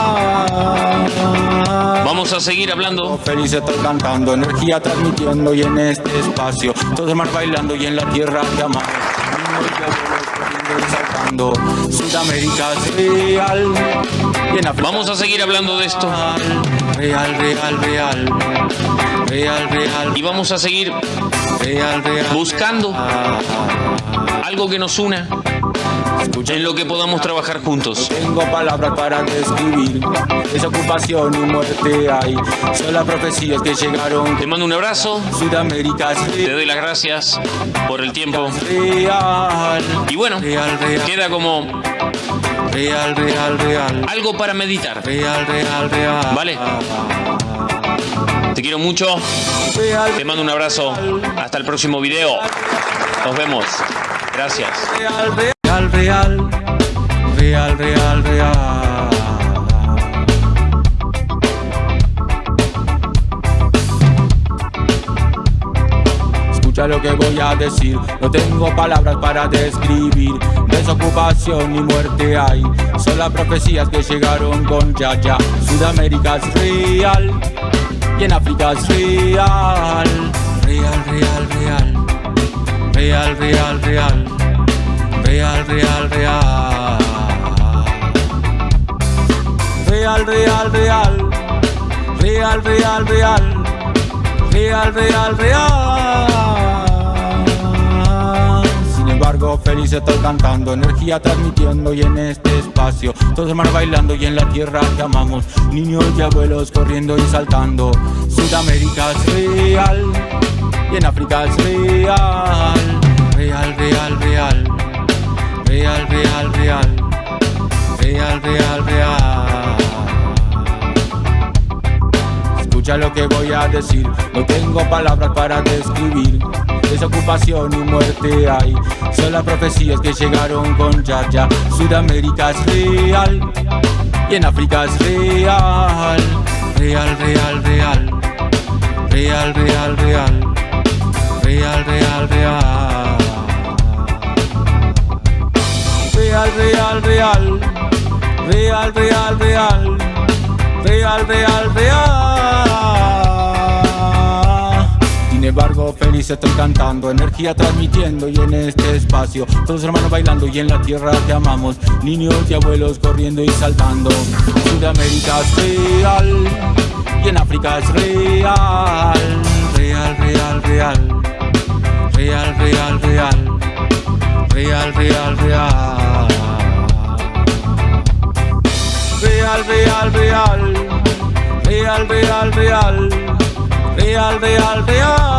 Vamos a seguir hablando. Feliz estoy cantando, energía transmitiendo y en este espacio todos más bailando y en la tierra y saltando. Sudamérica es real Vamos a seguir hablando de esto. Real, real, real, real, real, Y vamos a seguir real, real. buscando algo que nos una Escucha en lo que podamos trabajar juntos. Tengo palabras para describir desocupación y muerte hay. Son las profecías que llegaron. Te mando un abrazo, Sudamérica te doy las gracias por el tiempo. real. Y bueno, Real, real, queda como real, real, real. algo para meditar. Real, real, real. Vale. Te quiero mucho, te mando un abrazo. Hasta el próximo video. Nos vemos. Gracias. real, real, real. Real, real, real. Escucha lo que voy a decir, no tengo palabras para describir. Desocupación y muerte hay, son las profecías que llegaron con ya ya. Sudamérica es real y en África es real. Real, real, real. Real, real, real. Real, real, real. Real, real, real. Real, real, real. Real, real, real. Embargo, feliz estoy cantando, energía transmitiendo y en este espacio, todos hermanos bailando y en la tierra que amamos, niños y abuelos corriendo y saltando. Sudamérica es real y en África es real. Real, real, real. Real, real, real. Real, real, real. Escucha lo que voy a decir, no tengo palabras para describir. Desocupación y muerte hay, son las profecías que llegaron con ya ya. Sudamérica es real y en África es real. Real, real, real. Real, real, real. Real, real, real. Real, real, real. Real, real, real. Real, real, real. Sin embargo, feliz estoy cantando, energía transmitiendo y en este espacio, todos hermanos bailando y en la tierra te amamos, niños y abuelos corriendo y saltando. Sudamérica es real y en África es real, real, real, real, real, real, real. Real, real, real. Real, real, real. Real, real, real. Real, real, real.